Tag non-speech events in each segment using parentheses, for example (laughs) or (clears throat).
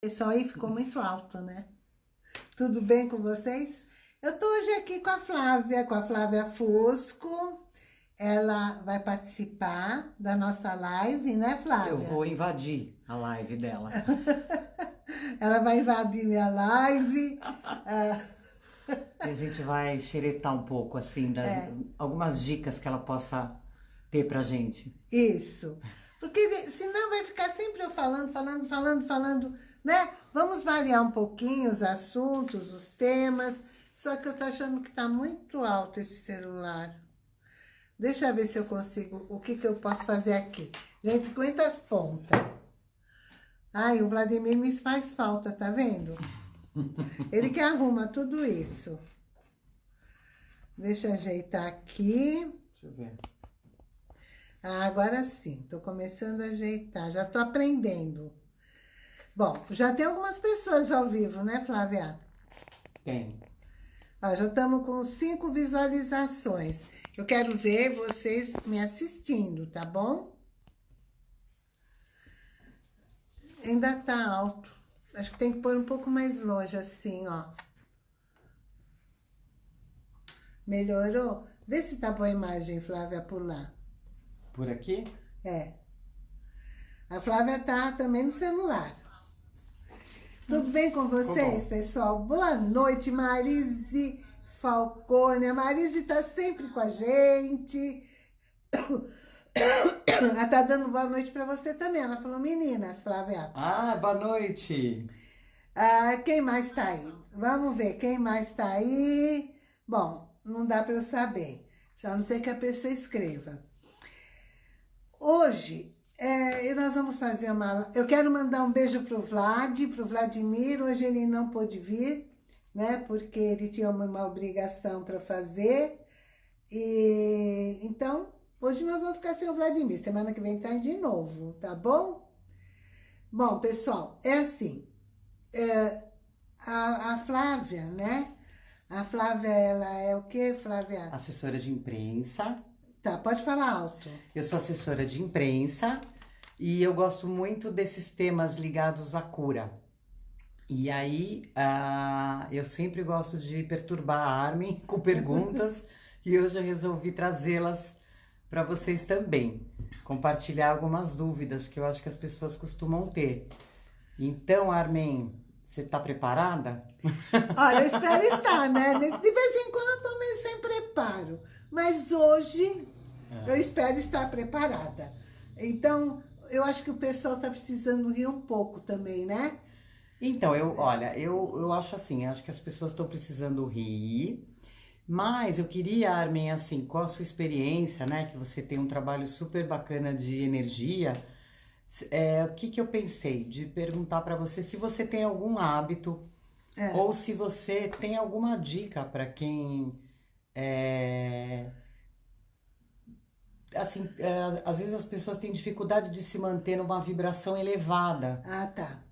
Pessoal, aí ficou muito alto, né? Tudo bem com vocês? Eu tô hoje aqui com a Flávia, com a Flávia Fusco. Ela vai participar da nossa live, né, Flávia? Eu vou invadir a live dela. (laughs) Ela vai invadir minha live. (laughs) E a gente vai xeretar um pouco, assim, das, É. algumas dicas que ela possa ter pra gente. Isso. Porque senão vai ficar sempre eu falando, falando, falando, falando, né? Vamos variar um pouquinho os assuntos, os temas. Só que eu tô achando que tá muito alto esse celular. Deixa eu ver se eu consigo, o que que eu posso fazer aqui. Gente, aguenta as pontas. Ai, o Vladimir me faz falta, tá vendo? (laughs) Ele que arruma tudo isso. Deixa eu ajeitar aqui. Deixa eu ver. Ah, agora sim, tô começando a ajeitar, já tô aprendendo. Bom, já tem algumas pessoas ao vivo, né, Flávia? Tem. Ó, já estamos com cinco visualizações. Eu quero ver vocês me assistindo, tá bom? Ainda tá alto. Acho que tem que pôr um pouco mais longe, assim, ó. Melhorou? Vê se tá boa a imagem, Flávia, por lá. Por aqui? É. A Flávia tá também no celular. Tudo bem com vocês, pessoal? Boa noite, Marise Falcone. A Marise tá sempre com a gente. (coughs) Ela tá dando boa noite pra você também. Ela falou, meninas, Flávia. Ah, boa noite! Ah, quem mais tá aí? Vamos ver, quem mais tá aí? Bom, não dá para eu saber. A não ser que a pessoa escreva. Hoje, é, nós vamos fazer uma... Eu quero mandar um beijo pro Vlad, pro Vladimir. Hoje ele não pôde vir, né? Porque ele tinha uma, uma obrigação para fazer. E então, hoje nós vamos ficar sem o Vladimir. Semana que vem tá de novo, tá bom? Bom, pessoal, é assim. É, a, a Flávia, né? A Flávia, ela é o quê, Flávia? Assessora de imprensa. Tá, pode falar alto. Eu sou assessora de imprensa e eu gosto muito desses temas ligados à cura. E aí, ah, eu sempre gosto de perturbar a Armin (laughs) com perguntas (laughs) e hoje eu resolvi trazê-las para vocês também. Compartilhar algumas dúvidas que eu acho que as pessoas costumam ter. Então, Armin, você está preparada? (laughs) Olha, eu espero estar, né? De vez em quando eu meio sem preparo. Mas hoje eu espero estar preparada. Então, eu acho que o pessoal tá precisando rir um pouco também, né? Então, eu, olha, eu, eu acho assim, acho que as pessoas estão precisando rir, mas eu queria, Armin, assim, qual a sua experiência, né, que você tem um trabalho super bacana de energia, é, o que que eu pensei? De perguntar para você se você tem algum hábito É. ou se você tem alguma dica para quem é, assim, é, às vezes as pessoas têm dificuldade de se manter numa vibração elevada. Ah, tá.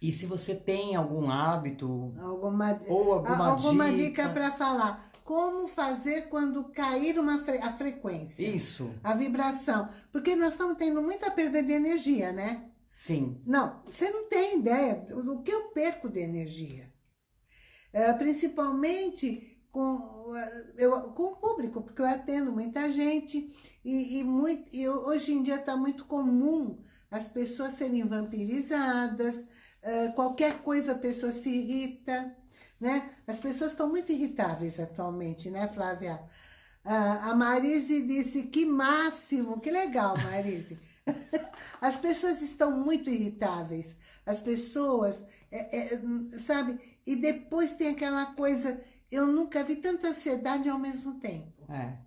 E se você tem algum hábito Alguma, ou alguma, a- alguma dica, dica para falar. Como fazer quando cair uma fre- a frequência? Isso, A vibração. Porque nós estamos tendo muita perda de energia, né? sim. Não, você não tem ideia do do que eu perco de energia. É, principalmente com, eh, eu, com o público, porque eu atendo muita gente e, e, muito, e hoje em dia está muito comum as pessoas serem vampirizadas, eh, qualquer coisa a pessoa se irrita, né? As pessoas estão muito irritáveis atualmente, né, Flávia? A Marise disse que máximo, que legal, Marise. (laughs) As pessoas estão muito irritáveis. As pessoas, é, é, sabe? E depois tem aquela coisa, eu nunca vi tanta ansiedade ao mesmo tempo. É.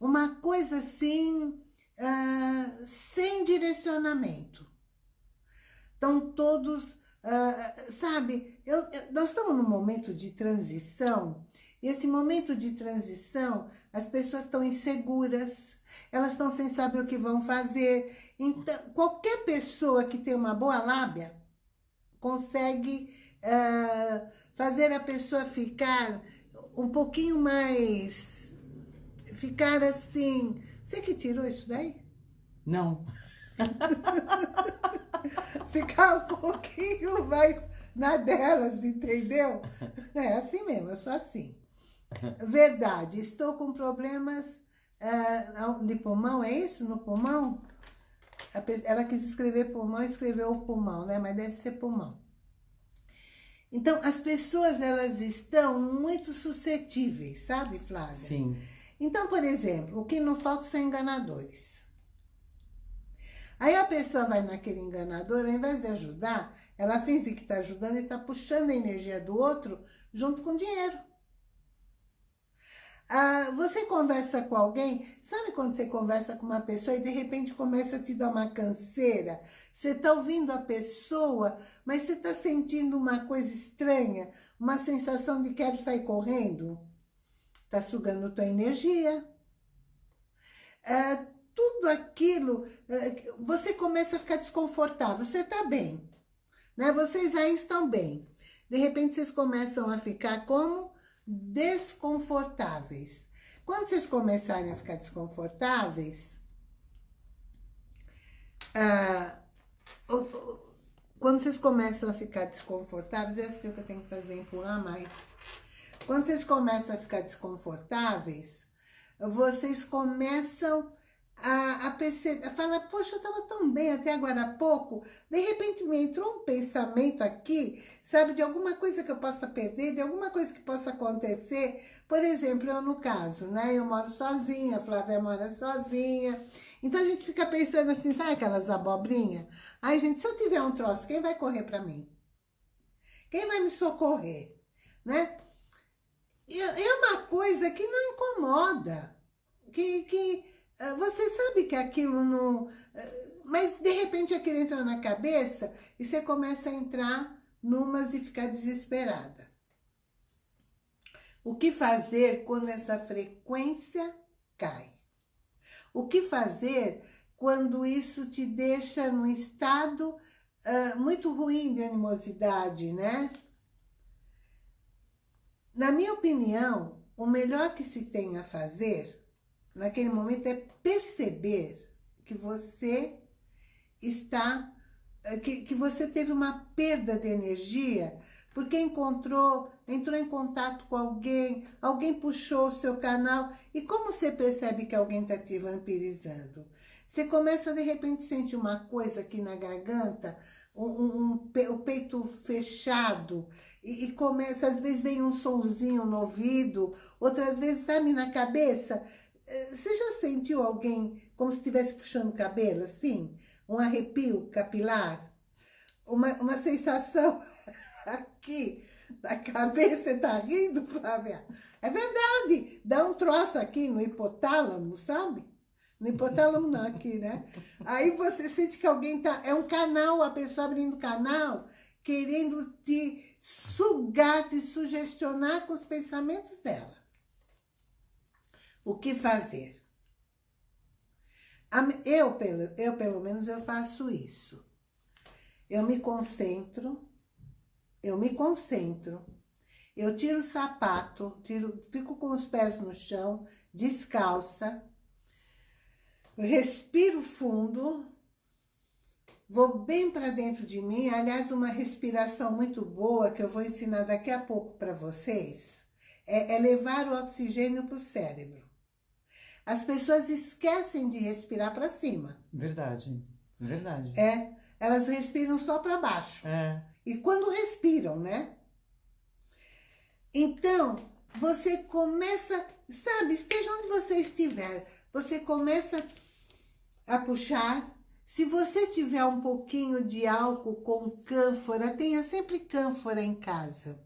Uma coisa assim, ah, sem direcionamento. Estão todos, ah, sabe? Eu, eu- nós estamos num momento de transição. E esse momento de transição, as pessoas estão inseguras, elas estão sem saber o que vão fazer. Então, qualquer pessoa que tem uma boa lábia consegue ah, fazer a pessoa ficar um pouquinho mais. Ficar assim. Você que tirou isso daí? Não. (laughs) Ficar um pouquinho mais na delas, entendeu? É assim mesmo, eu sou assim. Verdade, estou com problemas uh, de pulmão, é isso? No pulmão? Ela quis escrever pulmão, escreveu o pulmão, né? Mas deve ser pulmão. Então, as pessoas, elas estão muito suscetíveis, sabe, Flávia? Sim. Então, por exemplo, o que não falta são enganadores. Aí a pessoa vai naquele enganador, ao invés de ajudar, ela finge que está ajudando e está puxando a energia do outro junto com dinheiro. Ah, você conversa com alguém, sabe quando você conversa com uma pessoa e de repente começa a te dar uma canseira? Você está ouvindo a pessoa, mas você está sentindo uma coisa estranha, uma sensação de quero sair correndo? Está sugando tua energia. Ah, tudo aquilo, ah, você começa a ficar desconfortável, você está bem, né? Vocês aí estão bem. De repente vocês começam a ficar como? Desconfortáveis. Quando vocês começarem a ficar desconfortáveis, ah, quando vocês começam a ficar desconfortáveis, eu sei o que eu tenho que fazer, empurrar mais. Quando vocês começam a ficar desconfortáveis, vocês começam a, a perceber, a falar, poxa, eu estava tão bem até agora há pouco, de repente me entrou um pensamento aqui, sabe, de alguma coisa que eu possa perder, de alguma coisa que possa acontecer. Por exemplo, eu no caso, né, eu moro sozinha, a Flávia mora sozinha, então a gente fica pensando assim, sabe aquelas abobrinhas? Ai, gente, se eu tiver um troço, quem vai correr para mim? Quem vai me socorrer, né? É uma coisa que não incomoda, que, que você sabe que aquilo não... Ah, mas, de repente, aquilo entra na cabeça e você começa a entrar numas e ficar desesperada. O que fazer quando essa frequência cai? O que fazer quando isso te deixa num estado uh, muito ruim de animosidade, né? Na minha opinião, o melhor que se tem a fazer naquele momento é perceber que você está, eh, que, que você teve uma perda de energia porque encontrou, entrou em contato com alguém, alguém puxou o seu canal. E como você percebe que alguém está te vampirizando? Você começa, de repente, sentir uma coisa aqui na garganta, um, um, um, o peito fechado, e, e, começa, às vezes vem um sonzinho no ouvido, outras vezes, sabe, na cabeça, você já sentiu alguém como se estivesse puxando o cabelo, assim? Um arrepio capilar? Uma, uma sensação (laughs) aqui na cabeça, você tá rindo, Flávia? É verdade, dá um troço aqui no hipotálamo, sabe? No hipotálamo não, aqui, né? Aí você sente que alguém tá... É um canal, a pessoa abrindo canal, querendo te sugar, te sugestionar com os pensamentos dela o que fazer. Eu, pelo, eu, pelo menos, eu faço isso. Eu me concentro, eu me concentro, eu tiro o sapato, tiro, fico com os pés no chão, descalça, respiro fundo, vou bem para dentro de mim. Aliás, uma respiração muito boa que eu vou ensinar daqui a pouco para vocês é, é levar o oxigênio para o cérebro. As pessoas esquecem de respirar para cima. Verdade, verdade. É, elas respiram só para baixo. É. E quando respiram, né? Então, você começa, sabe, esteja onde você estiver, você começa a puxar. Se você tiver um pouquinho de álcool com cânfora, tenha sempre cânfora em casa.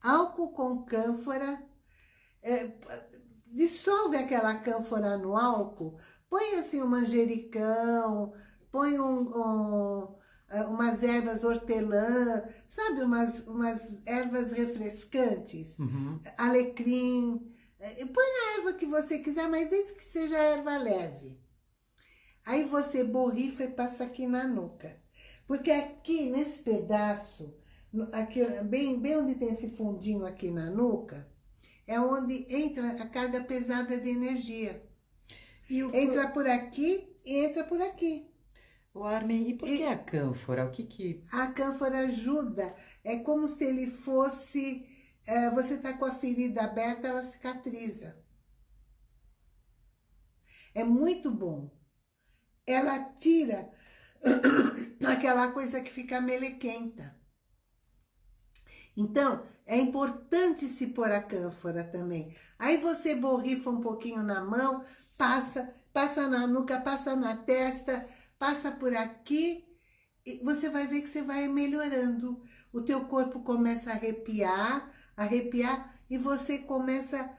Álcool com cânfora, é, dissolve aquela cânfora no álcool, põe assim um manjericão, põe um, um, eh, umas ervas hortelã, sabe, umas, umas ervas refrescantes, uhum. alecrim, eh, põe a erva que você quiser, mas desde que seja erva leve. Aí você borrifa e passa aqui na nuca. Porque aqui, nesse pedaço, aqui, bem, bem onde tem esse fundinho aqui na nuca, é onde entra a carga pesada de energia. O... Entra por aqui e entra por aqui. O Armin, e por que a cânfora? O que que... A cânfora ajuda. É como se ele fosse... é, você está com a ferida aberta, ela cicatriza. É muito bom. Ela tira (coughs) aquela coisa que fica melequenta. Então, é importante se pôr a cânfora também. Aí você borrifa um pouquinho na mão, passa, passa na nuca, passa na testa, passa por aqui, e você vai ver que você vai melhorando. O teu corpo começa a arrepiar, arrepiar, e você começa,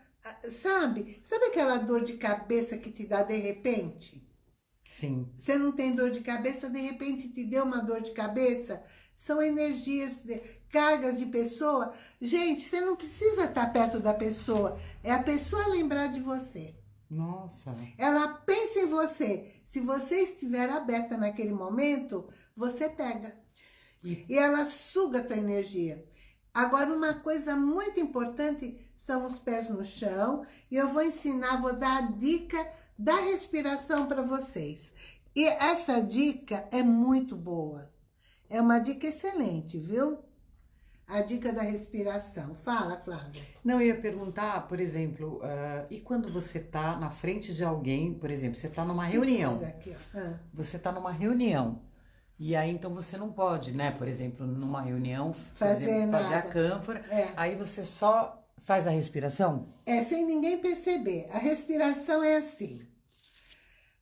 sabe? Sabe aquela dor de cabeça que te dá de repente? Sim. Você não tem dor de cabeça, de repente te deu uma dor de cabeça? São energias, cargas de pessoa. Gente, você não precisa estar perto da pessoa. É a pessoa lembrar de você. Nossa. Ela pensa em você. Se você estiver aberta naquele momento, você pega. E- E ela suga a tua energia. Agora, uma coisa muito importante são os pés no chão. E eu vou ensinar, vou dar a dica da respiração para vocês. E essa dica é muito boa. É uma dica excelente, viu? A dica da respiração. Fala, Flávia. Não, eu ia perguntar, por exemplo, ah, e quando você tá na frente de alguém, por exemplo, você tá numa reunião, aqui. Ah. você tá numa reunião, e aí então você não pode, né, por exemplo, numa reunião, Fazer exemplo, fazer a cânfora, É. aí você só faz a respiração? É, sem ninguém perceber. A respiração é assim.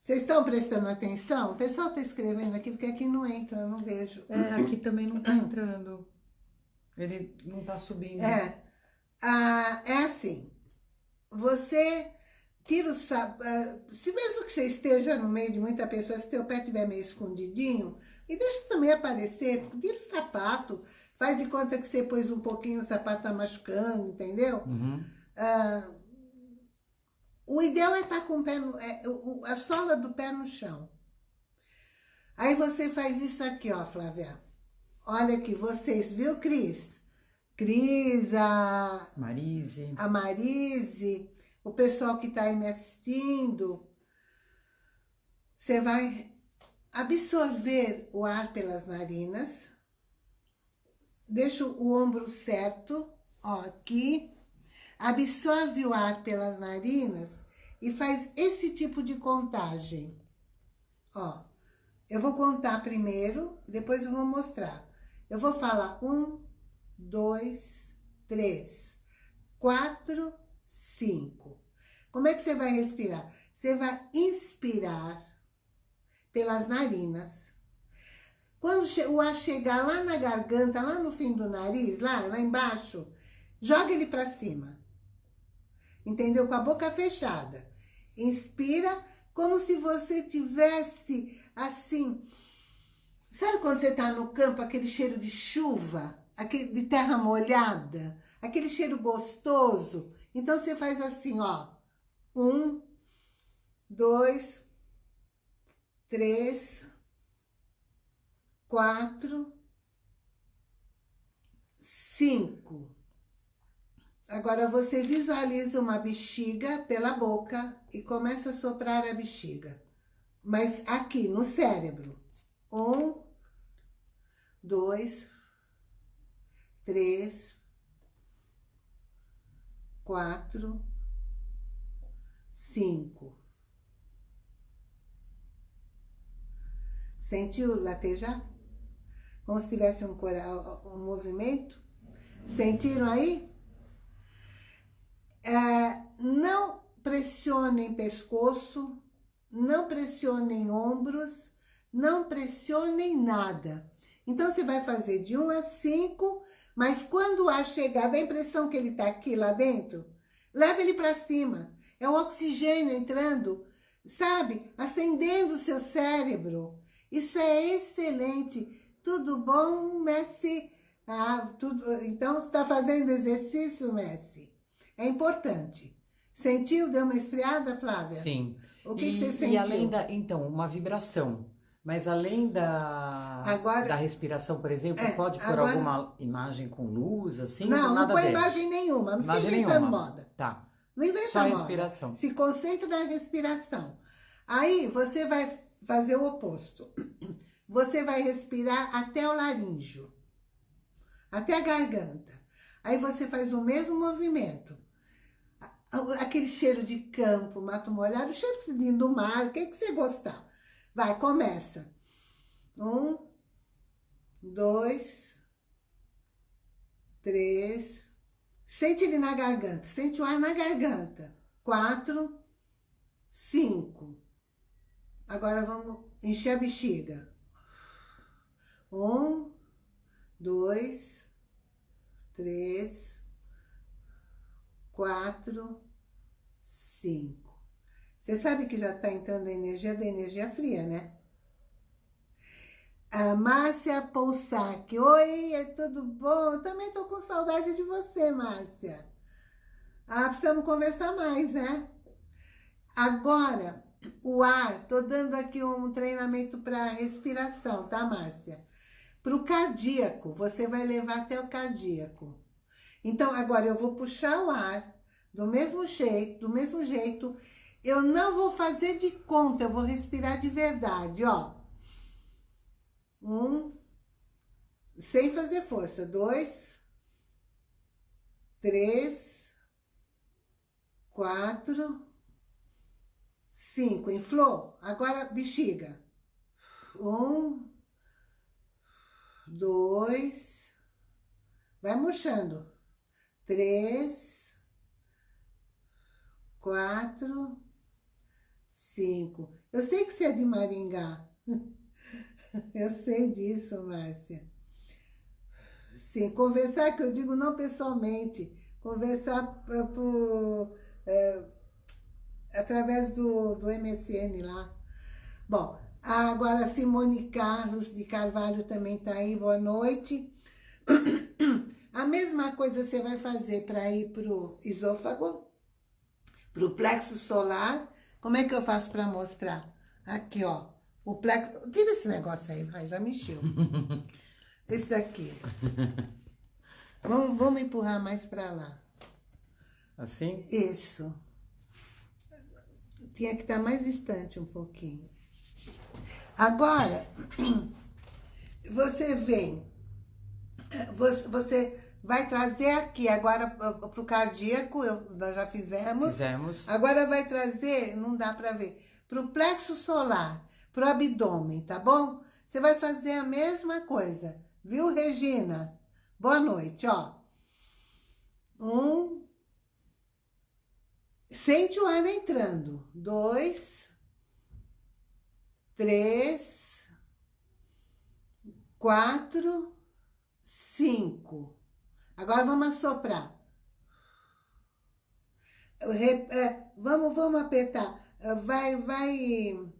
Vocês estão prestando atenção? O pessoal está escrevendo aqui, porque aqui não entra, eu não vejo. É, aqui também não tá entrando. Ele não tá subindo. É, ah, é assim. Você tira o sapato. Se mesmo que você esteja no meio de muita pessoa, se teu pé estiver meio escondidinho, e deixa também aparecer, tira o sapato, faz de conta que você pôs um pouquinho, o sapato tá machucando, entendeu? Uhum. Ah, o ideal é estar com o pé no, é, o- o- a sola do pé no chão. Aí você faz isso aqui, ó, Flávia. Olha aqui, vocês, viu, Cris? Cris, a, Marise. a Marise, o pessoal que está aí me assistindo. Você vai absorver o ar pelas narinas. Deixa o ombro certo, ó, aqui. Absorve o ar pelas narinas e faz esse tipo de contagem. Ó, eu vou contar primeiro, depois eu vou mostrar. Eu vou falar um, dois, três, quatro, cinco. Como é que você vai respirar? Você vai inspirar pelas narinas. Quando o ar chegar lá na garganta, lá no fim do nariz, lá, lá embaixo, joga ele para cima. Entendeu? Com a boca fechada. Inspira como se você tivesse assim. Sabe quando você está no campo, aquele cheiro de chuva, aquele de terra molhada, aquele cheiro gostoso? Então você faz assim, ó. Um, dois, três, quatro, cinco. Agora você visualiza uma bexiga pela boca e começa a soprar a bexiga. Mas aqui no cérebro. Um, dois, três, quatro, cinco. Sentiu latejar? Como se tivesse um, um movimento? Sentiram aí? É, não pressionem pescoço, não pressionem ombros, não pressionem nada. Então, você vai fazer de 1 a 5, mas quando ar chegar, dá a impressão que ele está aqui lá dentro, leva ele para cima. É o oxigênio entrando, sabe? Acendendo o seu cérebro. Isso é excelente. Tudo bom, Messi? Ah, tudo... Então, você está fazendo exercício, Messi? É importante. Sentiu? Deu uma esfriada, Flávia? Sim. O que, e, que você E sentiu? além da, então, uma vibração. Mas além da, Agora- da respiração, por exemplo, É, pode pôr agora- alguma imagem com luz, assim? não, não põe imagem nenhuma. Não Imagem fica inventando nenhuma. moda. Tá. Não inventa Só moda. respiração. Se concentra na respiração. Aí você vai fazer o oposto. você vai respirar até o laríngeo, até a garganta. Aí você faz o mesmo movimento. Aquele cheiro de campo, mato molhado, o cheiro do mar, o que, que você gostar. Vai, começa. Um, dois, três. Sente ele na garganta, sente o ar na garganta. Quatro, cinco. Agora vamos encher a bexiga. Um, dois, três, quatro, cinco. Você sabe que já está entrando a energia da energia fria, né? A Márcia Poussac. Oi, é tudo bom? também tô com saudade de você, Márcia. Ah, precisamos conversar mais, né? Agora, o ar, tô dando aqui um treinamento para respiração, tá, Márcia? Para o cardíaco, você vai levar até o cardíaco. Então, agora eu vou puxar o ar do mesmo jeito, do mesmo jeito. Eu não vou fazer de conta, eu vou respirar de verdade, ó. Um, sem fazer força. Dois, três, quatro, cinco. Inflou? Agora bexiga. Um, dois, vai murchando. Três, quatro, cinco. Eu sei que você é de Maringá. (laughs) Eu sei disso, Márcia. Sim, conversar, que eu digo não pessoalmente, conversar por, é, através do, do MSN lá. Bom, agora Simone Carlos de Carvalho também está aí, boa noite. (clears throat) A mesma coisa você vai fazer para ir para o esôfago, para o plexo solar. Como é que eu faço para mostrar? Aqui, ó. O plexo... Tira esse negócio aí, vai, já mexeu. (laughs) esse daqui. Vamos, vamos empurrar mais para lá. Assim? Isso. Tinha que estar mais distante um pouquinho. Agora, (clears throat) você vem, você vai trazer aqui, agora para o cardíaco, eu, nós já fizemos. Fizemos. Agora vai trazer, não dá para ver, para o plexo solar pro abdômen, tá bom? Você vai fazer a mesma coisa, viu, Regina? Boa noite, ó. Um. Sente o ar entrando. Dois. Três. Quatro. Cinco. Agora vamos assoprar. É, vamos, vamos apertar. Vai, vai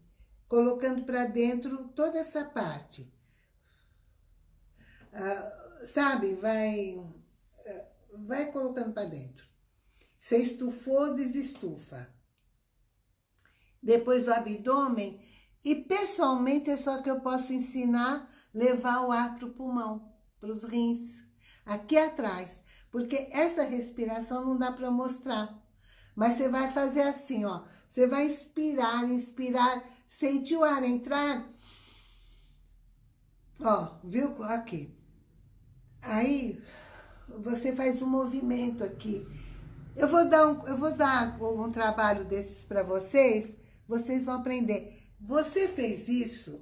colocando para dentro toda essa parte. Ah, sabe, vai, vai colocando para dentro. Você estufou, desestufa. Depois o abdômen. E pessoalmente é só que eu posso ensinar levar o ar para o pulmão, para os rins. Aqui atrás. Porque essa respiração não dá para mostrar. Mas você vai fazer assim, ó. Você vai inspirar, inspirar Sentiu o ar entrar? Ó, viu? Aqui. Aí, você faz um movimento aqui. Eu vou dar um, eu vou dar um trabalho desses para vocês, vocês vão aprender. Você fez isso?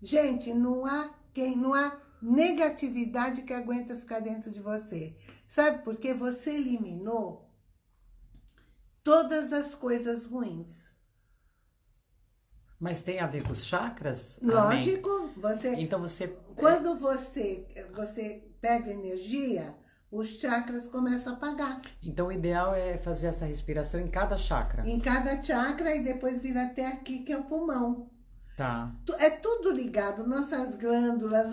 Gente, não há quem, não há negatividade que aguenta ficar dentro de você. Sabe por quê? Você eliminou todas as coisas ruins. Mas tem a ver com os chakras? Lógico. Você, então você... Quando você, você pega energia, os chakras começam a apagar. Então o ideal é fazer essa respiração em cada chakra? Em cada chakra e depois vir até aqui, que é o pulmão. Tá. É tudo ligado, nossas glândulas.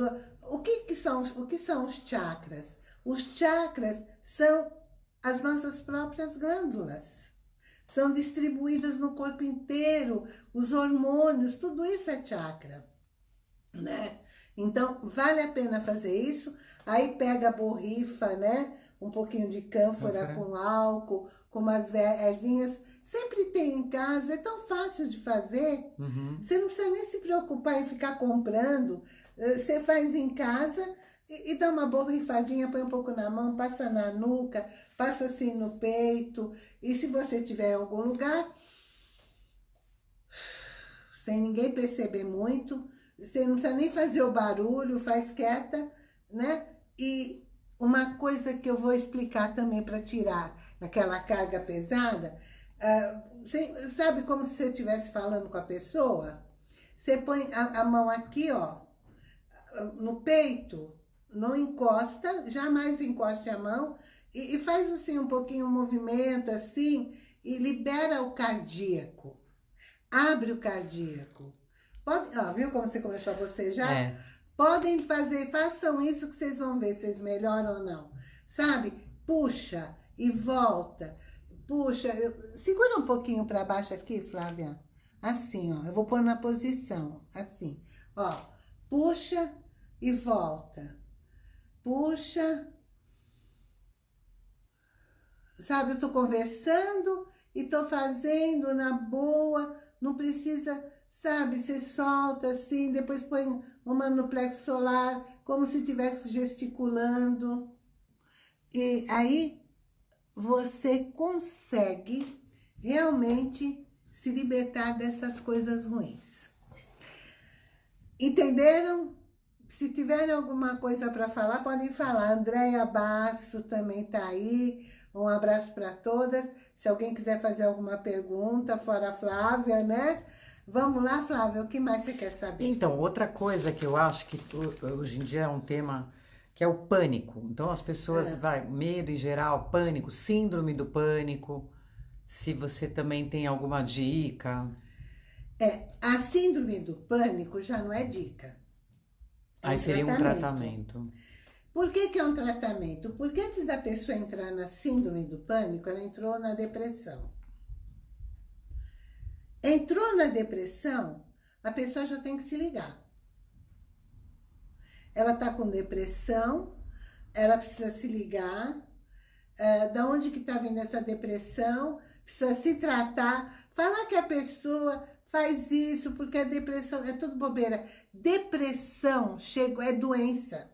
O que, que, são, o que são os chakras? Os chakras são as nossas próprias glândulas são distribuídas no corpo inteiro, os hormônios, tudo isso é chakra, né? Então, vale a pena fazer isso. Aí pega a borrifa, né? Um pouquinho de cânfora com álcool, com umas ervinhas. sempre tem em casa, é tão fácil de fazer. Uhum. Você não precisa nem se preocupar em ficar comprando. Eh, Você faz em casa e, e dá uma borrifadinha, põe um pouco na mão, passa na nuca, passa assim no peito. E se você tiver em algum lugar, sem ninguém perceber muito, você não precisa nem fazer o barulho, faz quieta, né? E uma coisa que eu vou explicar também para tirar aquela carga pesada, uh, você, sabe como se você estivesse falando com a pessoa? Você põe a, a mão aqui, ó, no peito, não encosta, jamais encoste a mão, e, e faz assim um pouquinho um movimento assim, e libera o cardíaco. Abre o cardíaco. Pode, ó, viu como você começou a bocejar? É. Podem fazer, façam isso que vocês vão ver se vocês melhoram ou não. Sabe? Puxa e volta. Puxa, eu, segura um pouquinho para baixo aqui, Flávia. Assim, ó. Eu vou pôr na posição, assim. Ó, puxa e volta. Puxa. Sabe, eu tô conversando e tô fazendo na boa, não precisa, sabe, você solta assim, depois põe uma no plexo solar, como se estivesse gesticulando. E aí você consegue realmente se libertar dessas coisas ruins. Entenderam? Se tiverem alguma coisa para falar, podem falar. Andréia Basso também está aí. Um abraço para todas. Se alguém quiser fazer alguma pergunta, fora a Flávia, né? Vamos lá, Flávia, o que mais você quer saber? Então, outra coisa que eu acho que hoje em dia é um tema que é o pânico. Então, as pessoas, É. vai, medo em geral, pânico, síndrome do pânico. Se você também tem alguma dica. É, a síndrome do pânico já não é dica. É Aí seria um tratamento. Por que, que é um tratamento? Porque antes da pessoa entrar na síndrome do pânico, ela entrou na depressão. Entrou na depressão, a pessoa já tem que se ligar. Ela está com depressão, ela precisa se ligar. É, da onde que está vindo essa depressão? Precisa se tratar. Falar que a pessoa faz isso porque a depressão é tudo bobeira. Depressão chegou, é doença.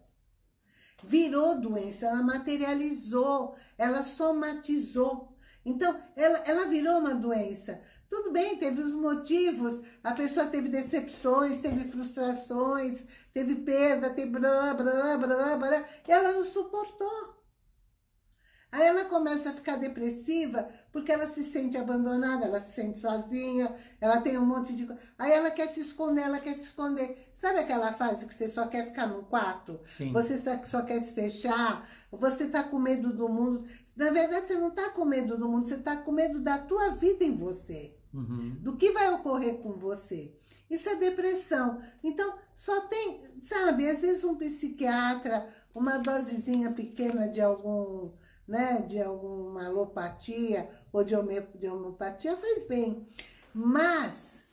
Virou doença, ela materializou, ela somatizou. Então, ela, ela virou uma doença. Tudo bem, teve os motivos, a pessoa teve decepções, teve frustrações, teve perda, teve blá, blá, blá, blá, e ela não suportou. Aí ela começa a ficar depressiva porque ela se sente abandonada, ela se sente sozinha, ela tem um monte de coisa. Aí ela quer se esconder, ela quer se esconder. Sabe aquela fase que você só quer ficar no quarto? Sim. Você só, só quer se fechar? Você tá com medo do mundo? Na verdade, você não tá com medo do mundo, você tá com medo da tua vida em você. Uhum. Do que vai ocorrer com você. Isso é depressão. Então, só tem, sabe, às vezes um psiquiatra, uma dosezinha pequena de algum né, de alguma alopatia ou de, home, de homeopatia faz bem. Mas,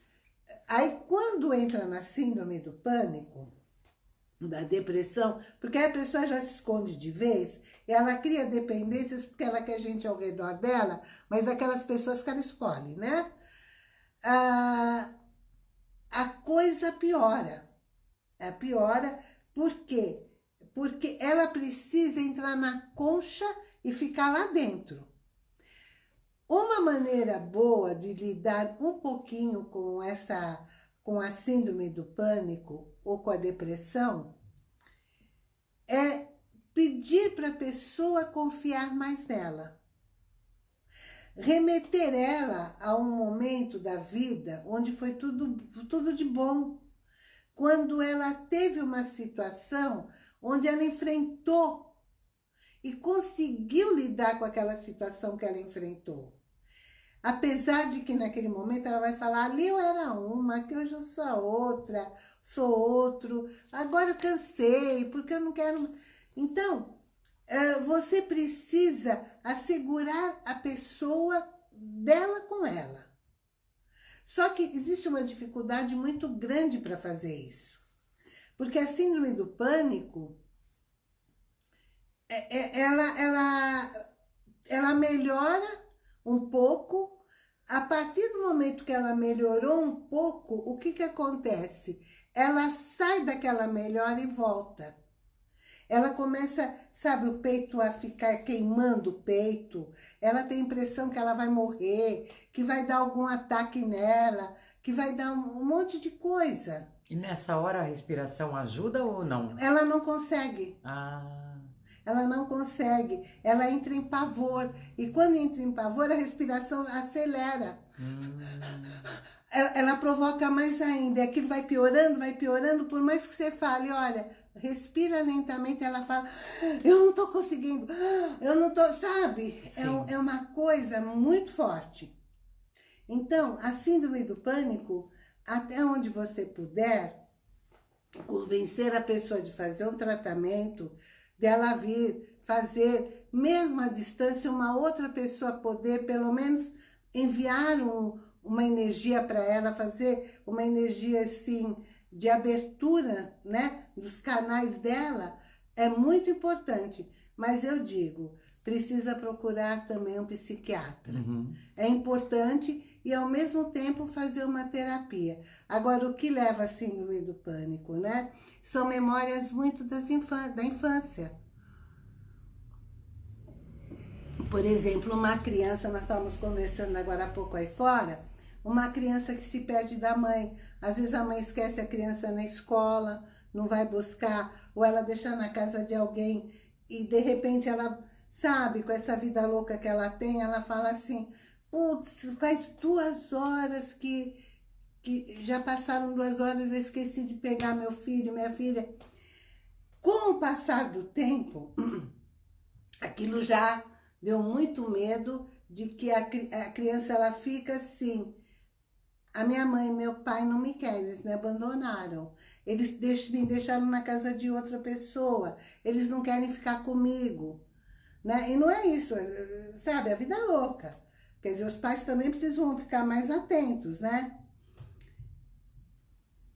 aí quando entra na síndrome do pânico, da depressão, porque a pessoa já se esconde de vez, ela cria dependências porque ela quer gente ao redor dela, mas aquelas pessoas que ela escolhe, né? Ah, a coisa piora. A piora, por quê? Porque ela precisa entrar na concha e ficar lá dentro. Uma maneira boa de lidar um pouquinho com essa, com a síndrome do pânico ou com a depressão é pedir para a pessoa confiar mais nela. Remeter ela a um momento da vida onde foi tudo, tudo de bom. Quando ela teve uma situação onde ela enfrentou e conseguiu lidar com aquela situação que ela enfrentou. Apesar de que naquele momento ela vai falar, ali eu era uma, aqui hoje eu sou a outra, sou outro, agora eu cansei, porque eu não quero... Então, você precisa assegurar a pessoa dela com ela. Só que existe uma dificuldade muito grande para fazer isso. Porque a síndrome do pânico, ela, ela, ela melhora um pouco A partir do momento que ela melhorou um pouco, o que que acontece? Ela sai daquela melhora e volta. Ela começa, sabe, o peito a ficar queimando o peito. Ela tem a impressão que ela vai morrer, que vai dar algum ataque nela, que vai dar um monte de coisa. E nessa hora a respiração ajuda ou não? Ela não consegue. Ah. Ela não consegue. Ela entra em pavor. E quando entra em pavor, a respiração acelera. Hum. Ela, ela, provoca mais ainda. Aquilo vai piorando, vai piorando. Por mais que você fale, olha, respira lentamente, ela fala, eu não tô conseguindo, eu não tô, sabe? É, é uma coisa muito forte. Então, a síndrome do pânico até onde você puder, convencer a pessoa de fazer um tratamento, dela vir fazer, mesmo à distância, uma outra pessoa poder, pelo menos, enviar um, uma energia para ela, fazer uma energia, assim, de abertura, né, dos canais dela, é muito importante. Mas eu digo, precisa procurar também um psiquiatra. Uhum. É importante e, ao mesmo tempo, fazer uma terapia. Agora, o que leva à síndrome do pânico, né? São memórias muito da infância. Por exemplo, uma criança, nós estávamos conversando agora há pouco aí fora, uma criança que se perde da mãe. Às vezes a mãe esquece a criança na escola, não vai buscar, ou ela deixa na casa de alguém e de repente ela, sabe, com essa vida louca que ela tem, ela fala assim, Putz, faz duas horas que, que já passaram duas horas, eu esqueci de pegar meu filho, minha filha. Com o passar do tempo, (clears throat) aquilo já deu muito medo de que a, a criança ela fica assim. A minha mãe e meu pai não me querem, eles me abandonaram. Eles me deixaram na casa de outra pessoa. Eles não querem ficar comigo. Né? E não é isso, sabe? A vida é louca. Quer dizer, os pais também precisam ficar mais atentos, né?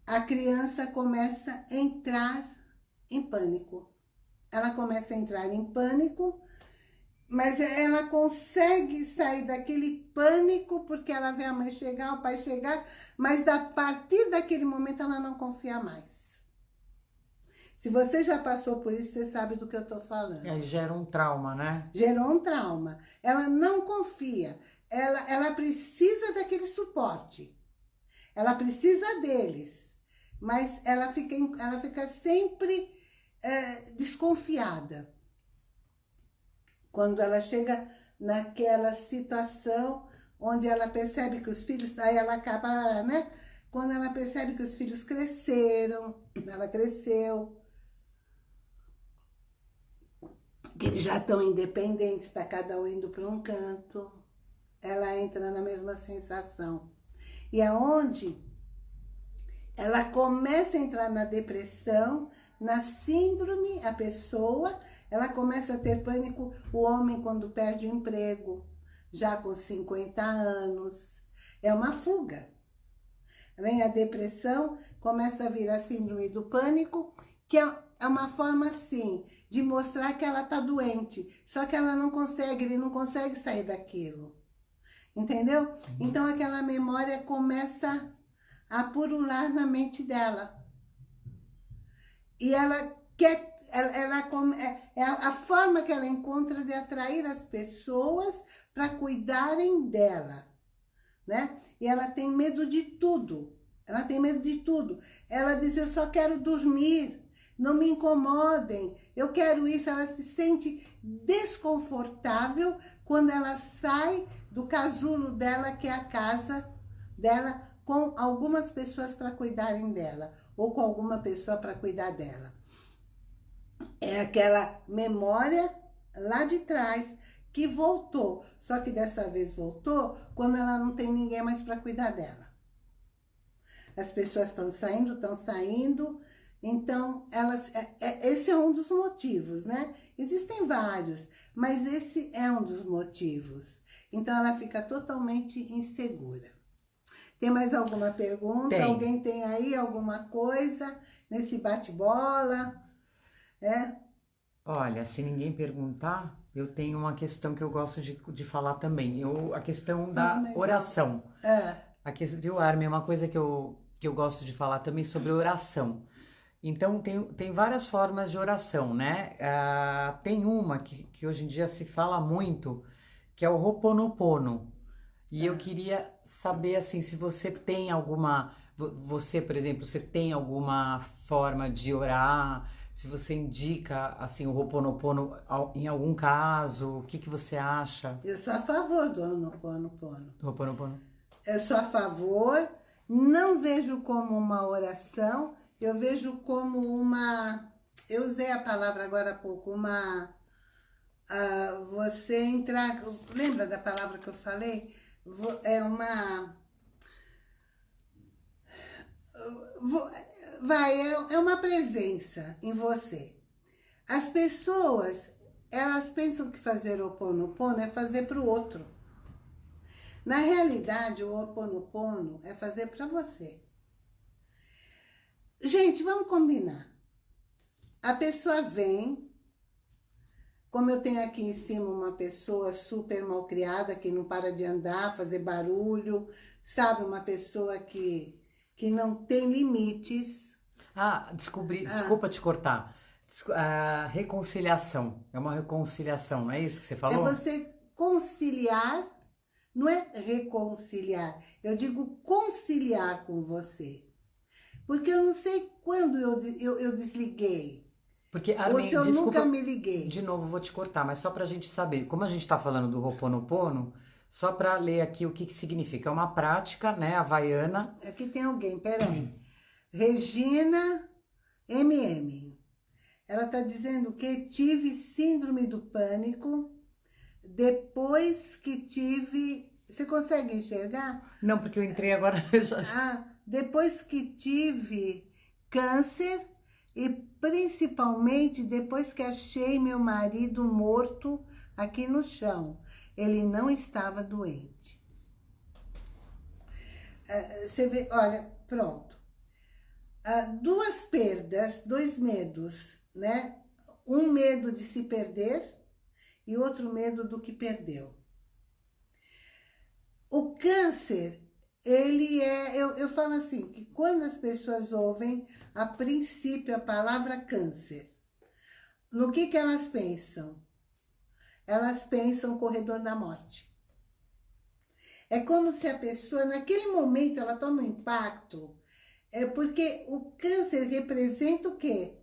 A criança começa a entrar em pânico. Ela começa a entrar em pânico, mas ela consegue sair daquele pânico porque ela vê a mãe chegar, o pai chegar, mas a partir daquele momento ela não confia mais. Se você já passou por isso, você sabe do que eu estou falando. Aí gera um trauma, né? Gerou um trauma. Ela não confia ela, ela precisa daquele suporte. Ela precisa deles. Mas ela fica, ela fica sempre é, desconfiada. Quando ela chega naquela situação onde ela percebe que os filhos... Aí ela acaba, né? Quando ela percebe que os filhos cresceram, ela cresceu, que eles já estão independentes, está cada um indo para um canto ela entra na mesma sensação. E aonde ela começa a entrar na depressão, na síndrome, a pessoa, ela começa a ter pânico, o homem quando perde o emprego, já com 50 anos. É uma fuga. Vem a depressão, começa a vir a síndrome do pânico, que é, é uma forma, assim, de mostrar que ela está doente. Só que ela não consegue, ele não consegue sair daquilo. Entendeu? Uhum. Então aquela memória começa a purular na mente dela. E ela quer, ela, ela é, é a forma que ela encontra de atrair as pessoas para cuidarem dela, né? E ela tem medo de tudo. Ela tem medo de tudo. Ela diz, eu só quero dormir, não me incomodem, eu quero isso. Ela se sente desconfortável quando ela sai do casulo dela, que é a casa dela, com algumas pessoas para cuidarem dela, ou com alguma pessoa para cuidar dela. É aquela memória lá de trás que voltou, só que dessa vez voltou quando ela não tem ninguém mais para cuidar dela. As pessoas estão saindo, estão saindo, então, elas, é, é, esse é um dos motivos, né? Existem vários, mas esse é um dos motivos. Então, ela fica totalmente insegura. Tem mais alguma pergunta? Tem. Alguém tem aí alguma coisa nesse bate-bola? É? Olha, se ninguém perguntar, eu tenho uma questão que eu gosto de, de falar também. Eu, a questão da Ah, oração. É. A que, viu, Armin? Uma coisa que eu, que eu gosto de falar também sobre oração. Então, tem, tem várias formas de oração, né? Ah, tem uma que, que hoje em dia se fala muito, que é o Ho'oponopono. E eu queria saber, assim, se você tem alguma... vo- Você, por exemplo, você tem alguma forma de orar? Se você indica, assim, o Ho'oponopono em algum caso? O que, que você acha Eu sou a favor do Ho'oponopono. do Ho'oponopono? Eu sou a favor, não vejo como uma oração, eu vejo como uma... Eu usei a palavra agora há pouco, uma... ah, você entrar... Lembra da palavra que eu falei? É uma... Vai, é é uma presença em você. As pessoas, elas pensam que fazer o Ho'oponopono é fazer para o outro. Na realidade, o Ho Oponopono é fazer para você. Gente, vamos combinar. A pessoa vem, como eu tenho aqui em cima uma pessoa super mal criada, que não para de andar, fazer barulho, sabe? Uma pessoa que, que não tem limites. Ah, descobri, desculpa te cortar. Descu- a reconciliação. É uma reconciliação, não é isso que você É falou? você conciliar, não é reconciliar. Eu digo conciliar com você. Porque eu não sei quando eu, eu, eu desliguei. Porque, ou Armin, se eu desculpa, nunca me liguei. de novo vou te cortar, mas só pra gente saber. Como a gente tá falando do Ho'oponopono, só pra ler aqui o que que significa. É uma prática, né, havaiana. Aqui tem alguém, peraí. Regina MM. Ela está dizendo que tive síndrome do pânico depois que tive... Você consegue enxergar? Não, porque eu entrei agora... (laughs) já- Ah, depois que tive câncer e principalmente depois que achei meu marido morto aqui no chão. Ele não estava doente. Ah, Você vê, olha, pronto. Ah, duas perdas, dois medos, né? Um medo de se perder e outro medo do que perdeu. O câncer, ele é, eu, eu falo assim, que quando as pessoas ouvem, a princípio, a palavra câncer, no que que elas pensam? Elas pensam corredor da morte. É como se a pessoa, naquele momento, ela toma um impacto, é porque o câncer representa o quê?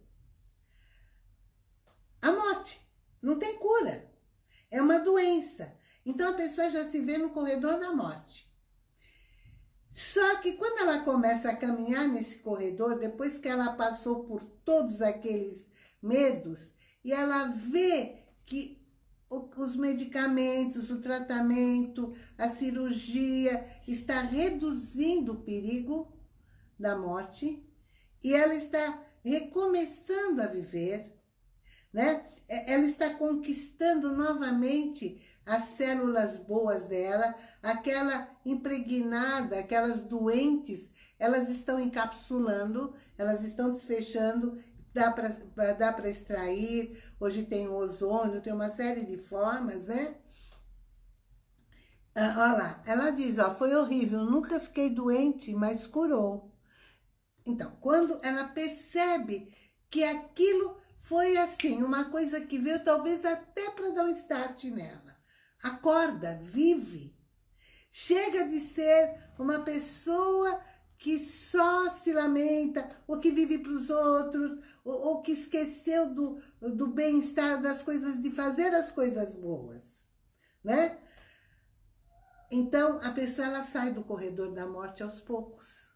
A morte. Não tem cura. É uma doença. Então a pessoa já se vê no corredor da morte. Só que quando ela começa a caminhar nesse corredor, depois que ela passou por todos aqueles medos, e ela vê que os medicamentos, o tratamento, a cirurgia está reduzindo o perigo da morte, e ela está recomeçando a viver, né? É- Ela está conquistando novamente as células boas dela, aquela impregnada, aquelas doentes, elas estão encapsulando, elas estão se fechando, dá para extrair, hoje tem o ozônio, tem uma série de formas, né? Ah, olha lá, ela diz, ó, foi horrível, nunca fiquei doente, mas curou. Então, quando ela percebe que aquilo foi assim, uma coisa que veio talvez até para dar um start nela. Acorda, vive. Chega de ser uma pessoa que só se lamenta, ou que vive para os outros, ou, ou que esqueceu do, do bem-estar das coisas, de fazer as coisas boas, né? Então, a pessoa ela sai do corredor da morte aos poucos.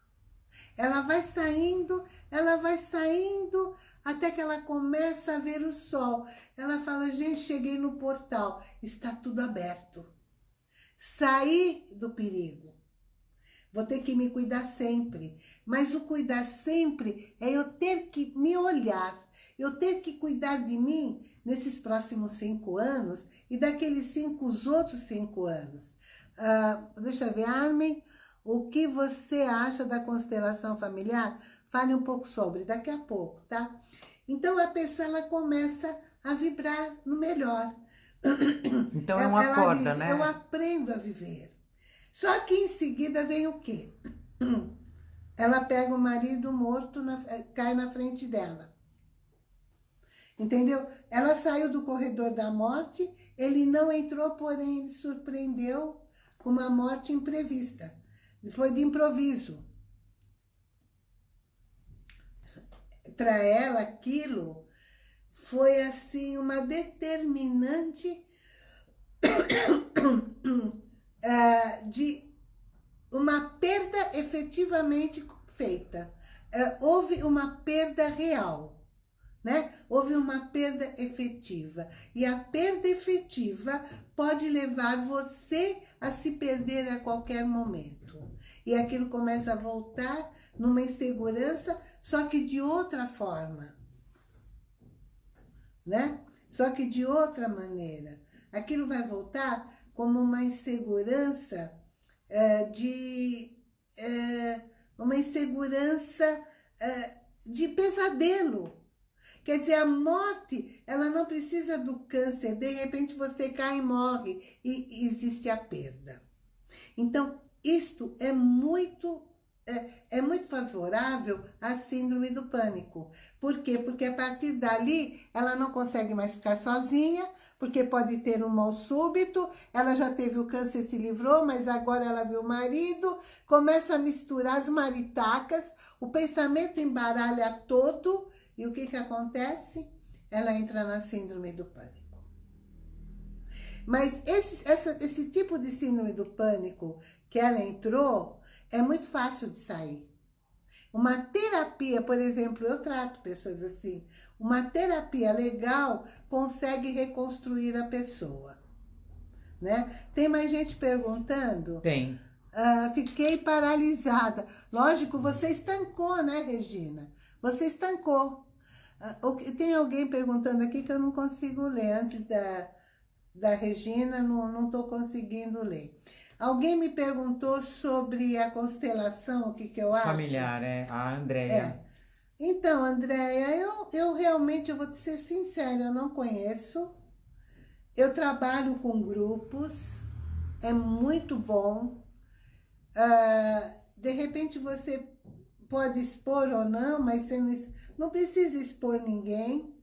Ela vai saindo, ela vai saindo, até que ela começa a ver o sol. Ela fala, gente, cheguei no portal, está tudo aberto. Saí do perigo. Vou ter que me cuidar sempre. Mas o cuidar sempre é eu ter que me olhar. Eu ter que cuidar de mim nesses próximos cinco anos e daqueles cinco, os outros cinco anos. Ah, deixa eu ver, Armin, o que você acha da constelação familiar? Fale um pouco sobre, daqui a pouco, tá? Então, a pessoa, ela começa a vibrar no melhor. (coughs) Então é uma ela corda, diz, né? Eu aprendo a viver. Só que em seguida vem o quê? (coughs) Ela pega o marido morto, na, cai na frente dela. Entendeu? Ela saiu do corredor da morte, ele não entrou, porém ele surpreendeu com uma morte imprevista. Foi de improviso. Para ela, aquilo foi assim uma determinante (coughs) eh, de uma perda efetivamente feita. Eh, houve uma perda real né? Houve uma perda efetiva. E a perda efetiva pode levar você a se perder a qualquer momento. E aquilo começa a voltar numa insegurança, só que de outra forma. Né? Só que de outra maneira. Aquilo vai voltar como uma insegurança é, de... É, uma insegurança é, de pesadelo Quer dizer, a morte, ela não precisa do câncer. De repente você cai e morre e existe a perda. Então, isto é muito é, é, muito favorável à síndrome do pânico. Por quê? Porque a partir dali ela não consegue mais ficar sozinha, porque pode ter um mal súbito, ela já teve o câncer, se livrou, mas agora ela viu o marido, começa a misturar as maritacas, o pensamento embaralha todo e o que, que acontece? Ela entra na síndrome do pânico. Mas esse, essa, esse tipo de síndrome do pânico que ela entrou, é muito fácil de sair. Uma terapia, por exemplo, eu trato pessoas assim, uma terapia legal consegue reconstruir a pessoa. Né? Tem mais gente perguntando? Tem. Uh, fiquei paralisada. Lógico, você estancou, né, Regina? Você estancou. Ah, tem alguém perguntando aqui que eu não consigo ler. Antes da, da Regina, não estou conseguindo ler. Alguém me perguntou sobre a constelação, o que, que eu acho. Familiar, é. A Andréia. É. Então, Andréia, eu, eu realmente, eu vou te ser sincera, eu não conheço. Eu trabalho com grupos, é muito bom. Uh, de repente você pode expor ou não, mas você não, não precisa expor ninguém.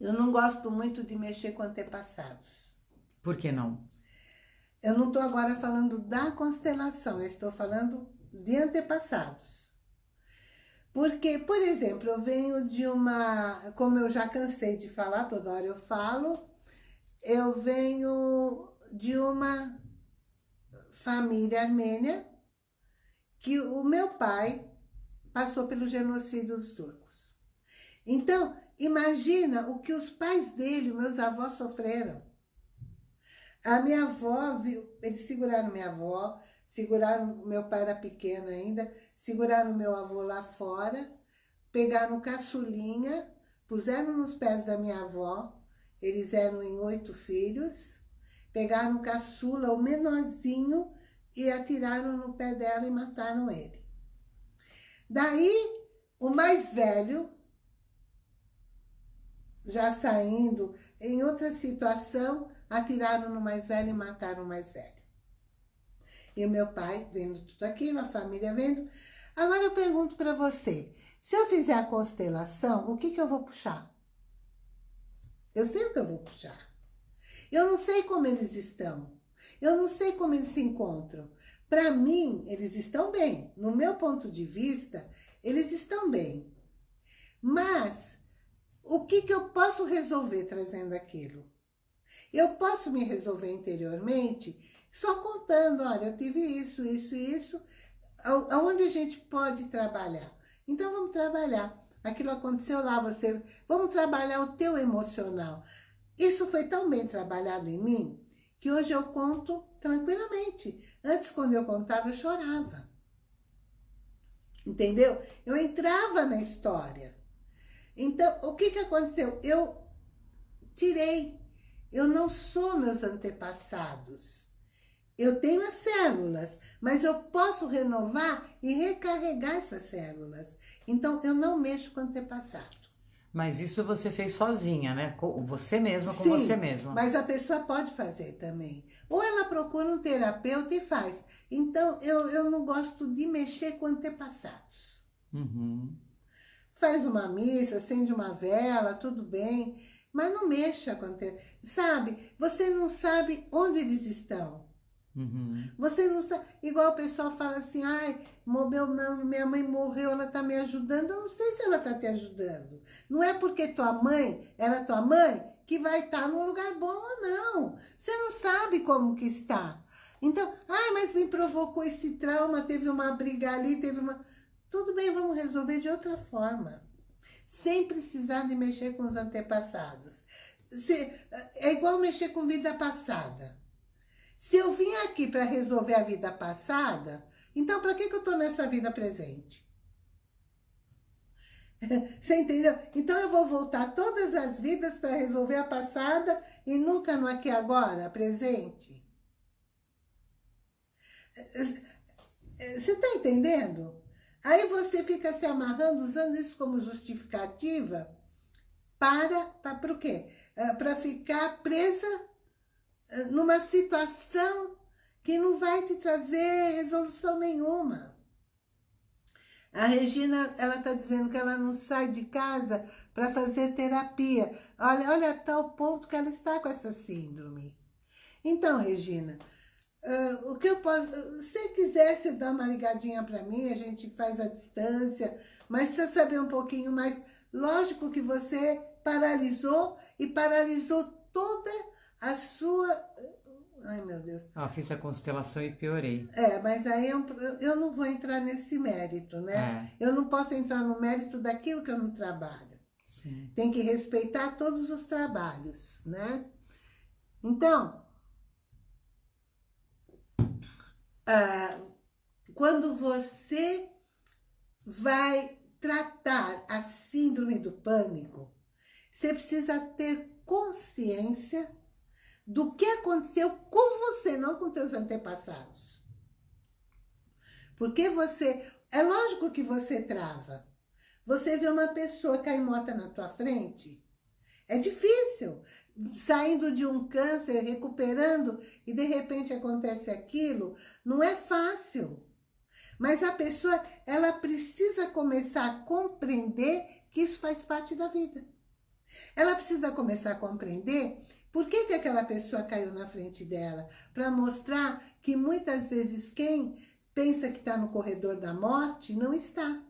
Eu não gosto muito de mexer com antepassados. Por que não? Eu não estou agora falando da constelação, eu estou falando de antepassados. Porque, por exemplo, eu venho de uma... Como eu já cansei de falar, toda hora eu falo, eu venho de uma família armênia que o meu pai passou pelo genocídio dos turcos. Então, imagina o que os pais dele, meus avós, sofreram. A minha avó, viu, eles seguraram minha avó, seguraram, meu pai era pequeno ainda, seguraram meu avô lá fora, pegaram caçulinha, puseram nos pés da minha avó, eles eram em oito filhos, pegaram caçula, o menorzinho, e atiraram no pé dela e mataram ele. Daí, o mais velho, já saindo em outra situação, atiraram no mais velho e mataram o mais velho. E o meu pai vendo tudo aquilo, a família vendo. Agora eu pergunto para você, se eu fizer a constelação, o que, que eu vou puxar? Eu sei o que eu vou puxar. Eu não sei como eles estão. Eu não sei como eles se encontram. Para mim, eles estão bem. No meu ponto de vista, eles estão bem. Mas, o que, que eu posso resolver trazendo aquilo? Eu posso me resolver interiormente só contando, olha, eu tive isso, isso e isso, aonde a gente pode trabalhar. Então, vamos trabalhar. Aquilo aconteceu lá, você... Vamos trabalhar o teu emocional. Isso foi tão bem trabalhado em mim, que hoje eu conto tranquilamente. Antes, quando eu contava, eu chorava. Entendeu? Eu entrava na história. Então, o que, que aconteceu? Eu tirei. Eu não sou meus antepassados. Eu tenho as células, mas eu posso renovar e recarregar essas células. Então, eu não mexo com o antepassado. Mas isso você fez sozinha, né? Com você mesma, com Sim, você mesma. mas a pessoa pode fazer também. Ou ela procura um terapeuta e faz. Então, eu, eu não gosto de mexer com antepassados. Uhum. Faz uma missa, acende uma vela, tudo bem. Mas não mexa com antepassados. Sabe, você não sabe onde eles estão. Uhum. Você não sabe, igual o pessoal fala assim, ai, meu, minha mãe morreu, ela tá me ajudando. Eu não sei se ela tá te ajudando. Não é porque tua mãe era tua mãe que vai estar tá num lugar bom ou não. Você não sabe como que está. Então, ai, mas me provocou esse trauma, teve uma briga ali, teve uma... Tudo bem, vamos resolver de outra forma. Sem precisar de mexer com os antepassados. Se, é igual mexer com vida passada. Se eu vim aqui para resolver a vida passada, então para que, que eu estou nessa vida presente? (laughs) Você entendeu? Então eu vou voltar todas as vidas para resolver a passada e nunca no aqui agora, presente. Você está entendendo? Aí você fica se amarrando, usando isso como justificativa para, para o quê? É, para ficar presa numa situação que não vai te trazer resolução nenhuma. A Regina, ela está dizendo que ela não sai de casa para fazer terapia. Olha, olha tal ponto que ela está com essa síndrome. Então, Regina, uh, o que eu posso... Se quisesse dar uma ligadinha para mim, a gente faz a distância, mas precisa saber um pouquinho mais. Lógico que você paralisou e paralisou toda a sua... Ai, meu Deus. Ah, fiz a constelação e piorei. É, mas aí eu, eu não vou entrar nesse mérito, né? É. Eu não posso entrar no mérito daquilo que eu não trabalho. Sim. Tem que respeitar todos os trabalhos, né? Então, ah, quando você vai tratar a síndrome do pânico, você precisa ter consciência do que aconteceu com você, não com teus antepassados. Porque você... É lógico que você trava. Você vê uma pessoa cair morta na tua frente, é difícil. Saindo de um câncer, recuperando, e de repente acontece aquilo, não é fácil. Mas a pessoa, ela precisa começar a compreender que isso faz parte da vida. Ela precisa começar a compreender por que, que aquela pessoa caiu na frente dela? Para mostrar que muitas vezes quem pensa que está no corredor da morte, não está.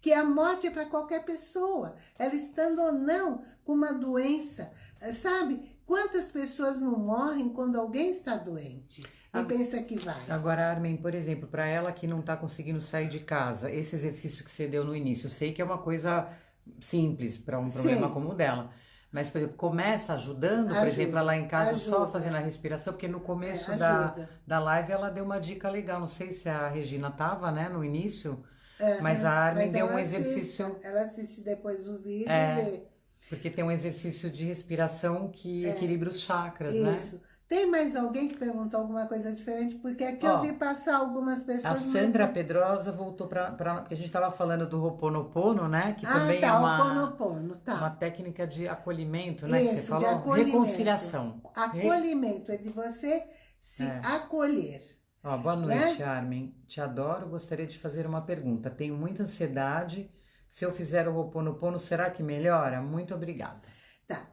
Que a morte é para qualquer pessoa, ela estando ou não com uma doença. Sabe, quantas pessoas não morrem quando alguém está doente? E pensa que vai. Agora, Armin, por exemplo, para ela que não está conseguindo sair de casa, esse exercício que você deu no início, eu sei que é uma coisa simples para um problema Sim. como o dela. Mas, por exemplo, começa ajudando, ajuda, por exemplo, lá em casa ajuda. só fazendo a respiração, porque no começo é, da, da live ela deu uma dica legal. Não sei se a Regina tava, né, no início, é, mas a Armin deu um exercício. Assiste, ela assiste depois o vídeo é, e vê. Porque tem um exercício de respiração que é, equilibra os chakras, isso. né? Isso. Tem mais alguém que perguntou alguma coisa diferente? Porque aqui Ó, eu vi passar algumas pessoas... A Sandra mas... Pedrosa voltou para... Porque a gente estava falando do Ho'oponopono, né? Que ah, também tá, é uma, tá. uma técnica de acolhimento, né? Isso, que você falou. De acolhimento. Reconciliação. Acolhimento, é de você se é. acolher. Ó, boa noite, né? Armin. Te adoro, gostaria de fazer uma pergunta. Tenho muita ansiedade. Se eu fizer o Ho'oponopono, será que melhora? Muito obrigada. Tá.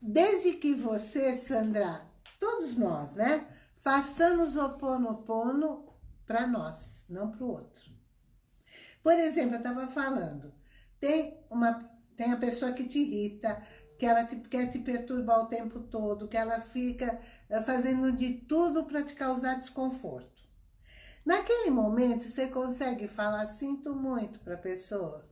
Desde que você, Sandra todos nós, né? Façamos o pono para nós, não para o outro. Por exemplo, eu estava falando, tem, uma, tem a pessoa que te irrita, que ela te, quer te perturbar o tempo todo, que ela fica eh, fazendo de tudo para te causar desconforto. Naquele momento, você consegue falar, sinto muito para a pessoa.